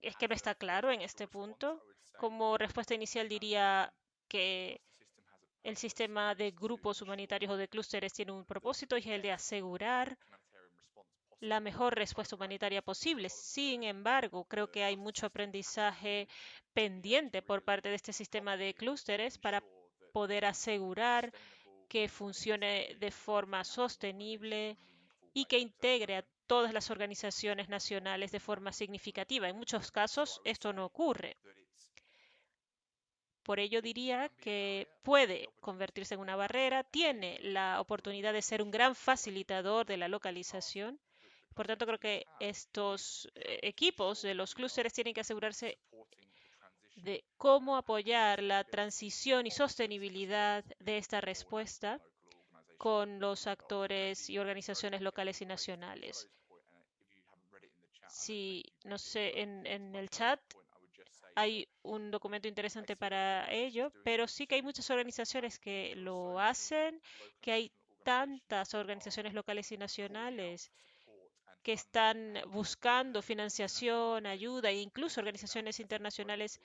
es que me está claro en este punto. Como respuesta inicial diría que el sistema de grupos humanitarios o de clústeres tiene un propósito y es el de asegurar la mejor respuesta humanitaria posible. Sin embargo, creo que hay mucho aprendizaje pendiente por parte de este sistema de clústeres para poder asegurar que funcione de forma sostenible y que integre a todas las organizaciones nacionales de forma significativa. En muchos casos esto no ocurre. Por ello diría que puede convertirse en una barrera, tiene la oportunidad de ser un gran facilitador de la localización. Por tanto, creo que estos eh, equipos de los clústeres tienen que asegurarse de cómo apoyar la transición y sostenibilidad de esta respuesta con los actores y organizaciones locales y nacionales. Si, no sé, en, en el chat hay un documento interesante para ello, pero sí que hay muchas organizaciones que lo hacen, que hay tantas organizaciones locales y nacionales que están buscando financiación, ayuda e incluso organizaciones internacionales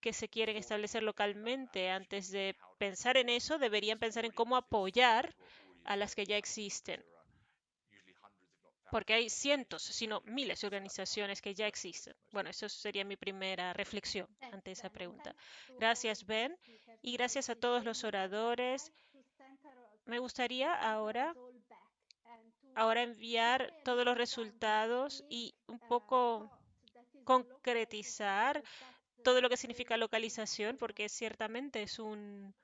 que se quieren establecer localmente. Antes de pensar en eso, deberían pensar en cómo apoyar a las que ya existen. Porque hay cientos, sino miles de organizaciones que ya existen. Bueno, eso sería mi primera reflexión ante esa pregunta. Gracias, Ben. Y gracias a todos los oradores. Me gustaría ahora ahora enviar todos los resultados y un poco concretizar todo lo que significa localización, porque ciertamente es un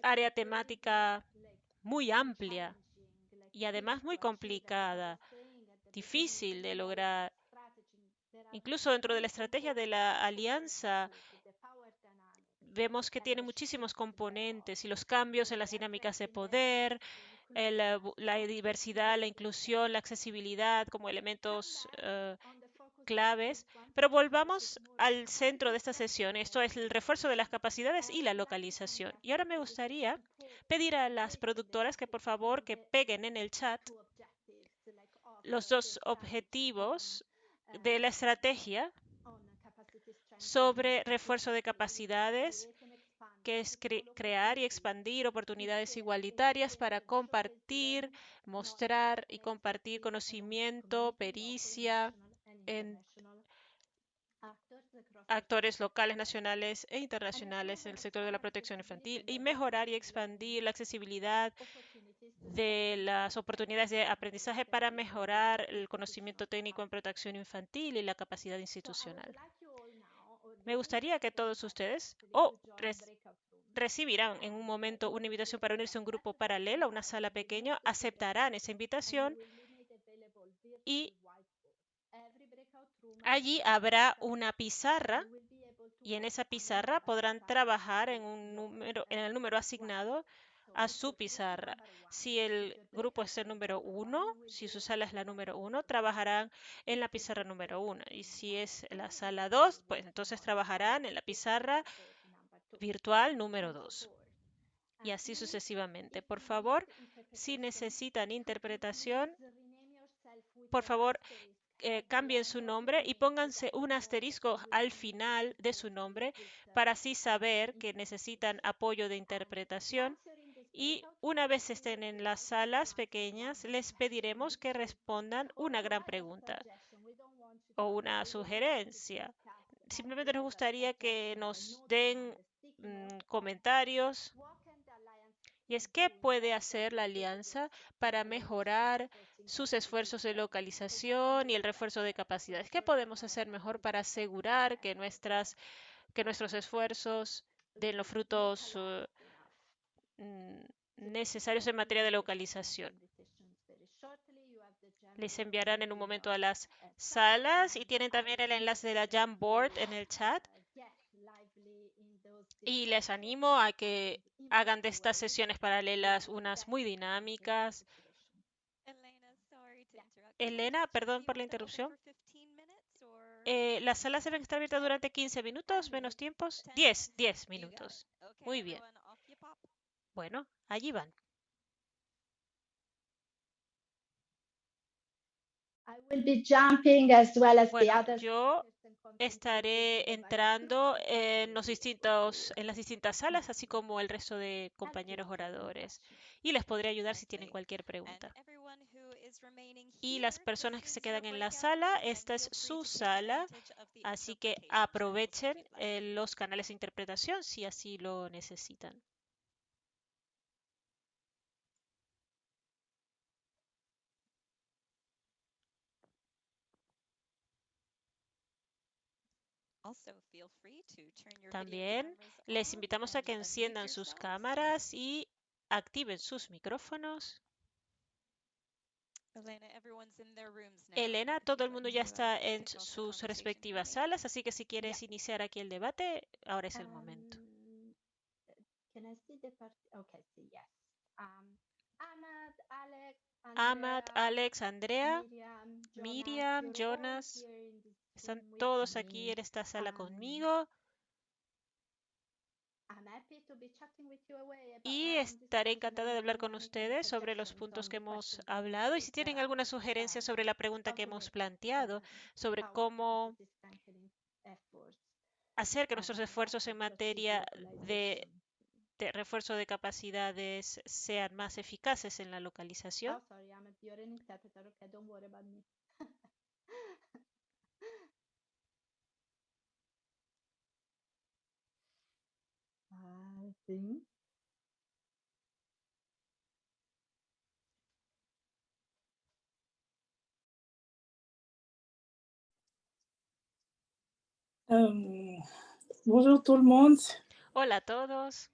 área temática muy amplia y además muy complicada, difícil de lograr. Incluso dentro de la estrategia de la alianza, vemos que tiene muchísimos componentes y los cambios en las dinámicas de poder, la diversidad, la inclusión, la accesibilidad como elementos uh, claves, pero volvamos al centro de esta sesión. Esto es el refuerzo de las capacidades y la localización. Y ahora me gustaría pedir a las productoras que por favor que peguen en el chat los dos objetivos de la estrategia sobre refuerzo de capacidades, que es crear y expandir oportunidades igualitarias para compartir, mostrar y compartir conocimiento, pericia, en actores locales, nacionales e internacionales en el sector de la protección infantil y mejorar y expandir la accesibilidad de las oportunidades de aprendizaje para mejorar el conocimiento técnico en protección infantil y la capacidad institucional. Me gustaría que todos ustedes o recibirán en un momento una invitación para unirse a un grupo paralelo, a una sala pequeña, aceptarán esa invitación y allí habrá una pizarra y en esa pizarra podrán trabajar en, un número, en el número asignado a su pizarra. Si el grupo es el número uno, si su sala es la número uno, trabajarán en la pizarra número uno. Y si es la sala 2, pues entonces trabajarán en la pizarra virtual número 2. Y así sucesivamente. Por favor, si necesitan interpretación, por favor, eh, cambien su nombre y pónganse un asterisco al final de su nombre para así saber que necesitan apoyo de interpretación. Y una vez estén en las salas pequeñas, les pediremos que respondan una gran pregunta o una sugerencia. Simplemente nos gustaría que nos den mm, comentarios. Y es qué puede hacer la alianza para mejorar sus esfuerzos de localización y el refuerzo de capacidades. ¿Qué podemos hacer mejor para asegurar que, nuestras, que nuestros esfuerzos den los frutos uh, necesarios en materia de localización? Les enviarán en un momento a las salas y tienen también el enlace de la Jamboard en el chat. Y les animo a que hagan de estas sesiones paralelas unas muy dinámicas Elena, perdón por la interrupción. Eh, ¿Las salas deben estar abiertas durante 15 minutos, menos tiempos? 10, 10 minutos. Muy bien. Bueno, allí van. Bueno, yo estaré entrando en, los distintos, en las distintas salas, así como el resto de compañeros oradores. Y les podré ayudar si tienen cualquier pregunta. Y las personas que se quedan en la sala, esta es su sala, así que aprovechen eh, los canales de interpretación si así lo necesitan. También les invitamos a que enciendan sus cámaras y activen sus micrófonos. Elena, todo el mundo ya está en sus respectivas salas, así que si quieres iniciar aquí el debate, ahora es el momento. Ahmad, Alex, Andrea, Miriam, Jonas, están todos aquí en esta sala conmigo. Y estaré encantada de hablar con ustedes sobre los puntos que hemos hablado. Y si tienen alguna sugerencia sobre la pregunta que hemos planteado, sobre cómo hacer que nuestros esfuerzos en materia de, de refuerzo de capacidades sean más eficaces en la localización. Sim. Um, bonjour tout le monde. Hola a todos.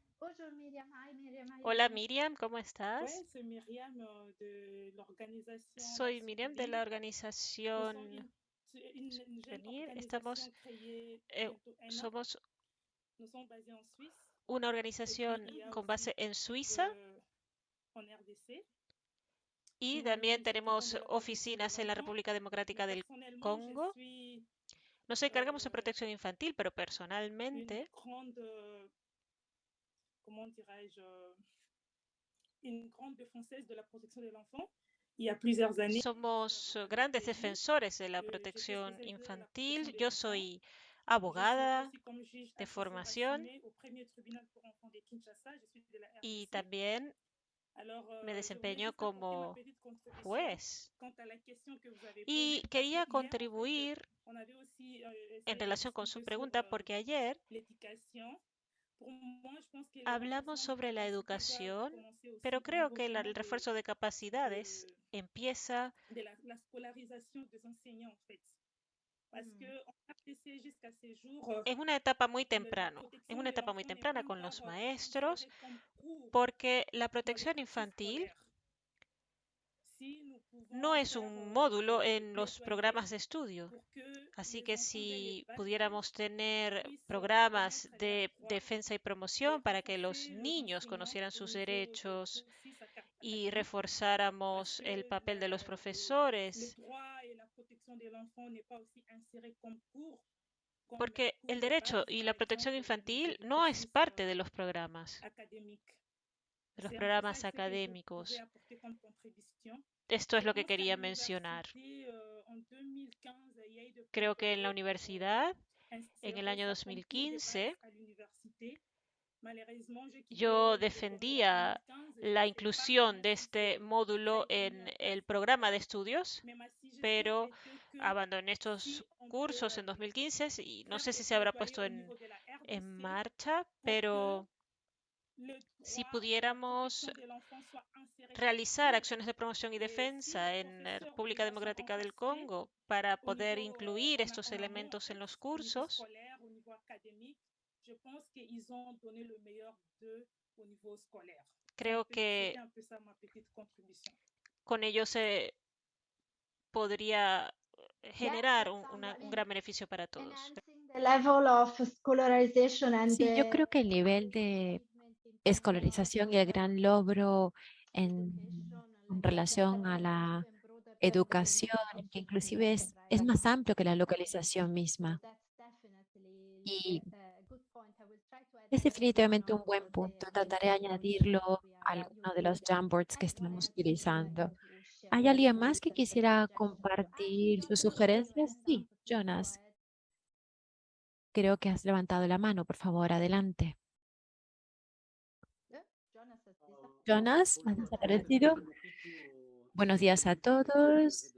Hola Miriam, ¿cómo estás? Ouais, euh, de l'organisation. Soy Miriam de la organización Venir. Estamos, eh, somos una organización con base en Suiza euh, y también tenemos oficinas en la República Democrática del Congo. Nos encargamos de eh, protección infantil, pero personalmente euh, comment dirais-je, euh, une grande défenseuse de la protection de l'enfant. Il y a plusieurs années, somos eh, grandes defensores de la Euh, protección infantil. Yo soy abogada de formación y también me euh, voulais desempeño como juez. Y quería contribuir euh, en relación con su pregunta euh, porque ayer hablamos renforcement sobre la educación, pero creo que el refuerzo de capacidades de, empieza enseignants, en una etapa muy temprano, en una etapa muy temprana con los maestros, porque la protección infantil no es un módulo en los programas de estudio. Así que si pudiéramos tener programas de defensa y promoción para que los niños conocieran sus derechos y reforzáramos el papel de los profesores, porque el derecho y la protección infantil no es parte de los programas, de los programas académicos. Esto es lo que quería mencionar. Creo que en la universidad, en el año 2015, yo defendía la inclusión de este módulo en el programa de estudios, pero abandoné estos cursos en 2015 y no sé si se habrá puesto en, en marcha, pero si pudiéramos realizar acciones de promoción y defensa en la República Democrática del Congo para poder incluir estos elementos en los cursos, creo que con ello se podría generar un, una, un gran beneficio para todos. Sí, yo creo que el nivel de escolarización y el gran logro en, relación a la educación, que inclusive es, es más amplio que la localización misma. Y es definitivamente un buen punto. Trataré de añadirlo a alguno de los Jamboards que estamos utilizando. ¿Hay alguien más que quisiera compartir sus sugerencias? Sí, Jonas. Creo que has levantado la mano. Por favor, adelante. Jonas, ¿has? Buenos días a todos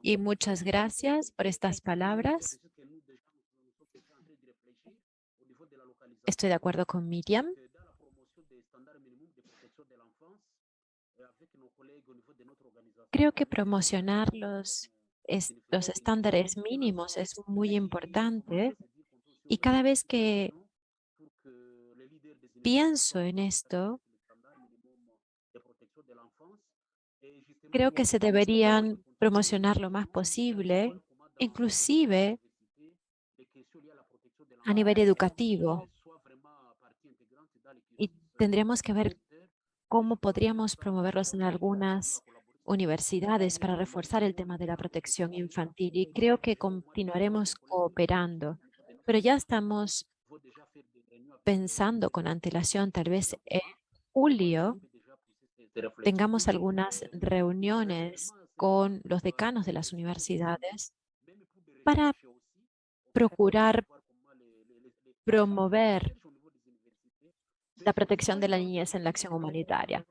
y muchas gracias por estas palabras. Estoy de acuerdo con Miriam. Creo que promocionar los, los estándares mínimos es muy importante y cada vez que pienso en esto, creo que se deberían promocionar lo más posible, inclusive a nivel educativo. Y tendríamos que ver cómo podríamos promoverlos en algunas universidades para reforzar el tema de la protección infantil. Y creo que continuaremos cooperando, pero ya estamos pensando con antelación, tal vez en julio, tengamos algunas reuniones con los decanos de las universidades para procurar promover la protección de la niñez en la acción humanitaria.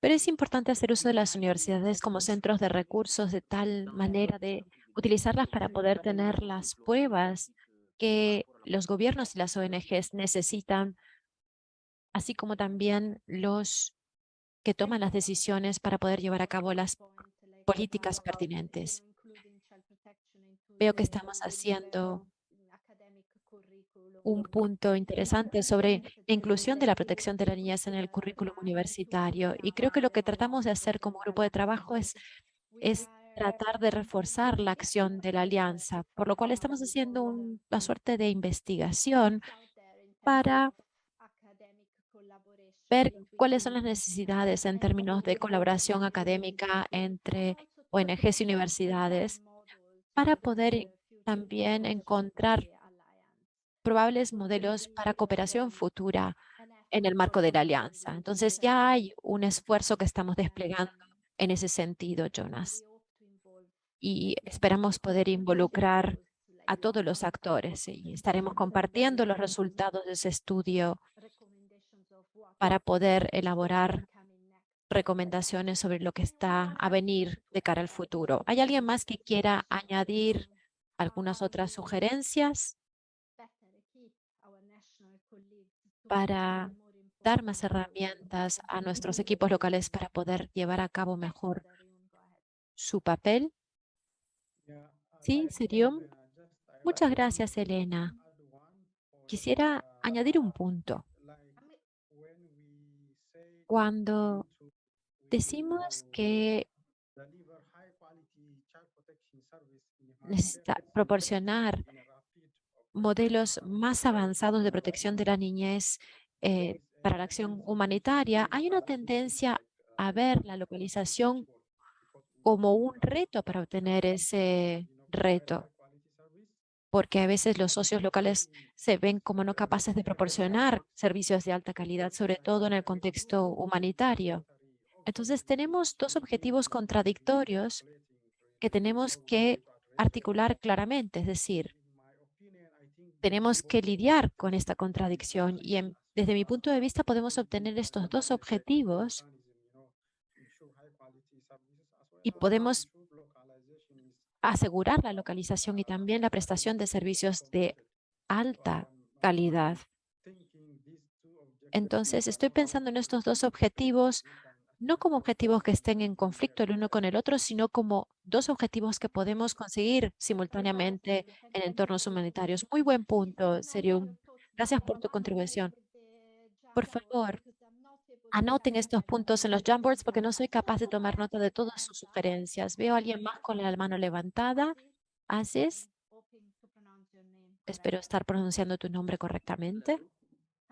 Pero es importante hacer uso de las universidades como centros de recursos de tal manera de utilizarlas para poder tener las pruebas que los gobiernos y las ONGs necesitan, así como también los que toman las decisiones para poder llevar a cabo las políticas pertinentes. Veo que estamos haciendo un punto interesante sobre la inclusión de la protección de la niñez en el currículum universitario. Y creo que lo que tratamos de hacer como grupo de trabajo es, es tratar de reforzar la acción de la alianza, por lo cual estamos haciendo una suerte de investigación para ver cuáles son las necesidades en términos de colaboración académica entre ONGs y universidades para poder también encontrar probables modelos para cooperación futura en el marco de la alianza. Entonces ya hay un esfuerzo que estamos desplegando en ese sentido, Jonas. Y esperamos poder involucrar a todos los actores y estaremos compartiendo los resultados de ese estudio para poder elaborar recomendaciones sobre lo que está a venir de cara al futuro. ¿Hay alguien más que quiera añadir algunas otras sugerencias? para dar más herramientas a nuestros equipos locales para poder llevar a cabo mejor su papel. Sí, Serium. Muchas gracias, Elena. Quisiera añadir un punto. Cuando decimos que necesita proporcionar modelos más avanzados de protección de la niñez eh, para la acción humanitaria, hay una tendencia a ver la localización como un reto para obtener ese reto, porque a veces los socios locales se ven como no capaces de proporcionar servicios de alta calidad, sobre todo en el contexto humanitario. Entonces tenemos dos objetivos contradictorios que tenemos que articular claramente, es decir, tenemos que lidiar con esta contradicción y desde mi punto de vista podemos obtener estos dos objetivos y podemos asegurar la localización y también la prestación de servicios de alta calidad. Entonces, estoy pensando en estos dos objetivos, no como objetivos que estén en conflicto el uno con el otro, sino como dos objetivos que podemos conseguir simultáneamente en entornos humanitarios. Muy buen punto, Serium. Gracias por tu contribución. Por favor, anoten estos puntos en los Jamboards porque no soy capaz de tomar nota de todas sus sugerencias. Veo a alguien más con la mano levantada. Haces. Espero estar pronunciando tu nombre correctamente.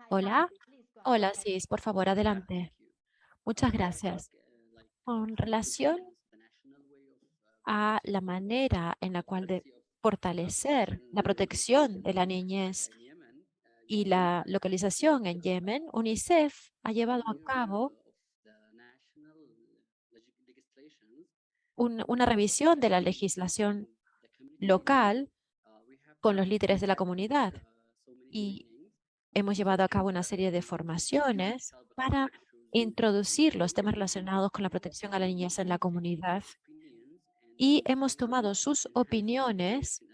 Hola. Hola, sí, por favor, adelante. Muchas gracias. Con relación a la manera en la cual de fortalecer la protección de la niñez y la localización en Yemen, UNICEF ha llevado a cabo una revisión de la legislación local con los líderes de la comunidad y hemos llevado a cabo una serie de formaciones para introducir los temas relacionados con la protección a la niñez en la comunidad y hemos tomado sus opiniones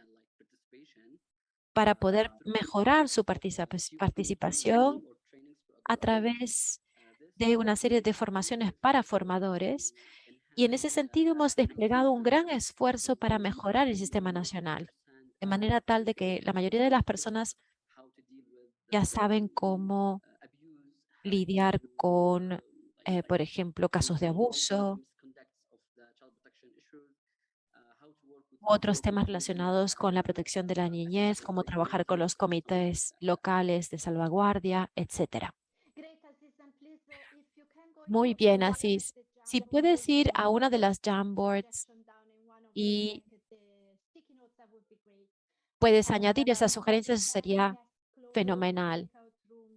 para poder mejorar su participación a través de una serie de formaciones para formadores y en ese sentido hemos desplegado un gran esfuerzo para mejorar el sistema nacional, de manera tal de que la mayoría de las personas ya saben cómo lidiar con, eh, por ejemplo, casos de abuso, otros temas relacionados con la protección de la niñez, como trabajar con los comités locales de salvaguardia, etcétera. Muy bien, Asís. Si puedes ir a una de las Jamboards y puedes añadir esas sugerencias, sería fenomenal.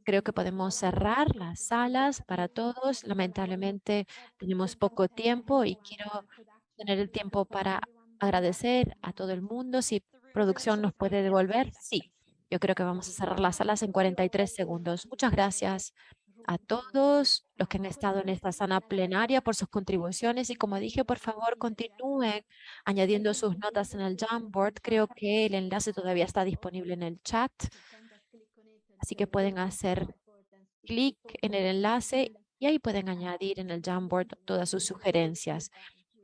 Creo que podemos cerrar las salas para todos. Lamentablemente tenemos poco tiempo y quiero tener el tiempo para agradecer a todo el mundo. Si producción nos puede devolver, sí. Yo creo que vamos a cerrar las salas en 43 segundos. Muchas gracias a todos los que han estado en esta sala plenaria por sus contribuciones y como dije, por favor, continúen añadiendo sus notas en el Jamboard. Creo que el enlace todavía está disponible en el chat, así que pueden hacer clic en el enlace y ahí pueden añadir en el Jamboard todas sus sugerencias.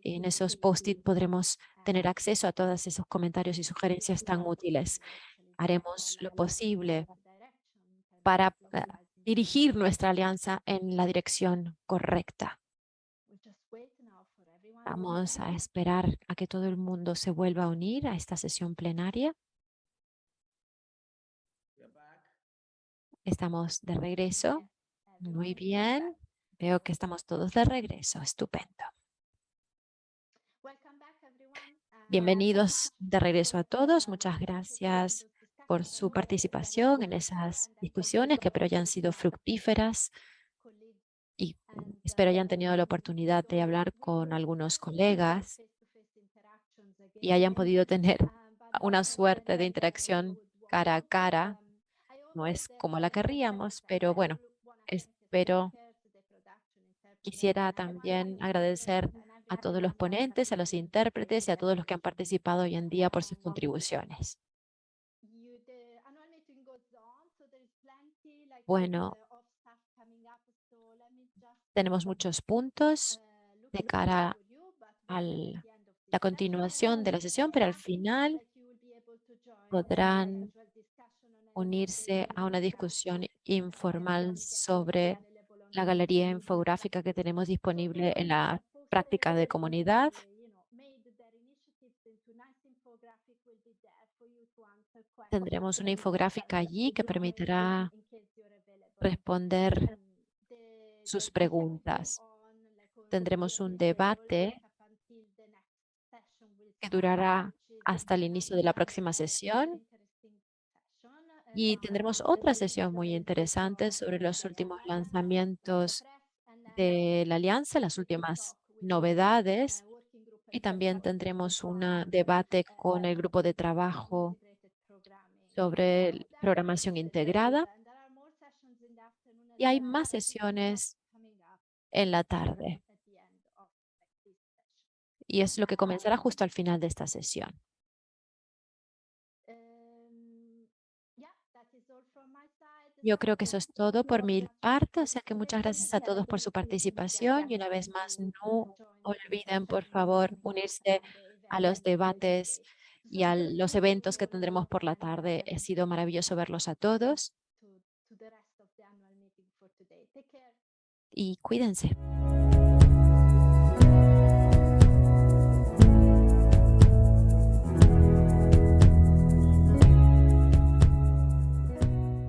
En esos post-it podremos tener acceso a todos esos comentarios y sugerencias tan útiles. Haremos lo posible para eh, dirigir nuestra alianza en la dirección correcta. Vamos a esperar a que todo el mundo se vuelva a unir a esta sesión plenaria. Estamos de regreso. Muy bien. Veo que estamos todos de regreso. Estupendo. Bienvenidos de regreso a todos. Muchas gracias por su participación en esas discusiones que espero hayan sido fructíferas y espero hayan tenido la oportunidad de hablar con algunos colegas y hayan podido tener una suerte de interacción cara a cara. No es como la querríamos, pero bueno, espero. Quisiera también agradecer a todos los ponentes, a los intérpretes y a todos los que han participado hoy en día por sus contribuciones. Bueno, tenemos muchos puntos de cara al la continuación de la sesión, pero al final podrán unirse a una discusión informal sobre la galería infográfica que tenemos disponible en la práctica de comunidad. Tendremos una infográfica allí que permitirá responder sus preguntas. Tendremos un debate que durará hasta el inicio de la próxima sesión. Y tendremos otra sesión muy interesante sobre los últimos lanzamientos de la alianza, las últimas novedades. Y también tendremos un debate con el grupo de trabajo sobre programación integrada. Y hay más sesiones en la tarde. Y es lo que comenzará justo al final de esta sesión. Yo creo que eso es todo por mi parte, o sea que muchas gracias a todos por su participación y una vez más no olviden por favor unirse a los debates y a los eventos que tendremos por la tarde. Ha sido maravilloso verlos a todos y cuídense.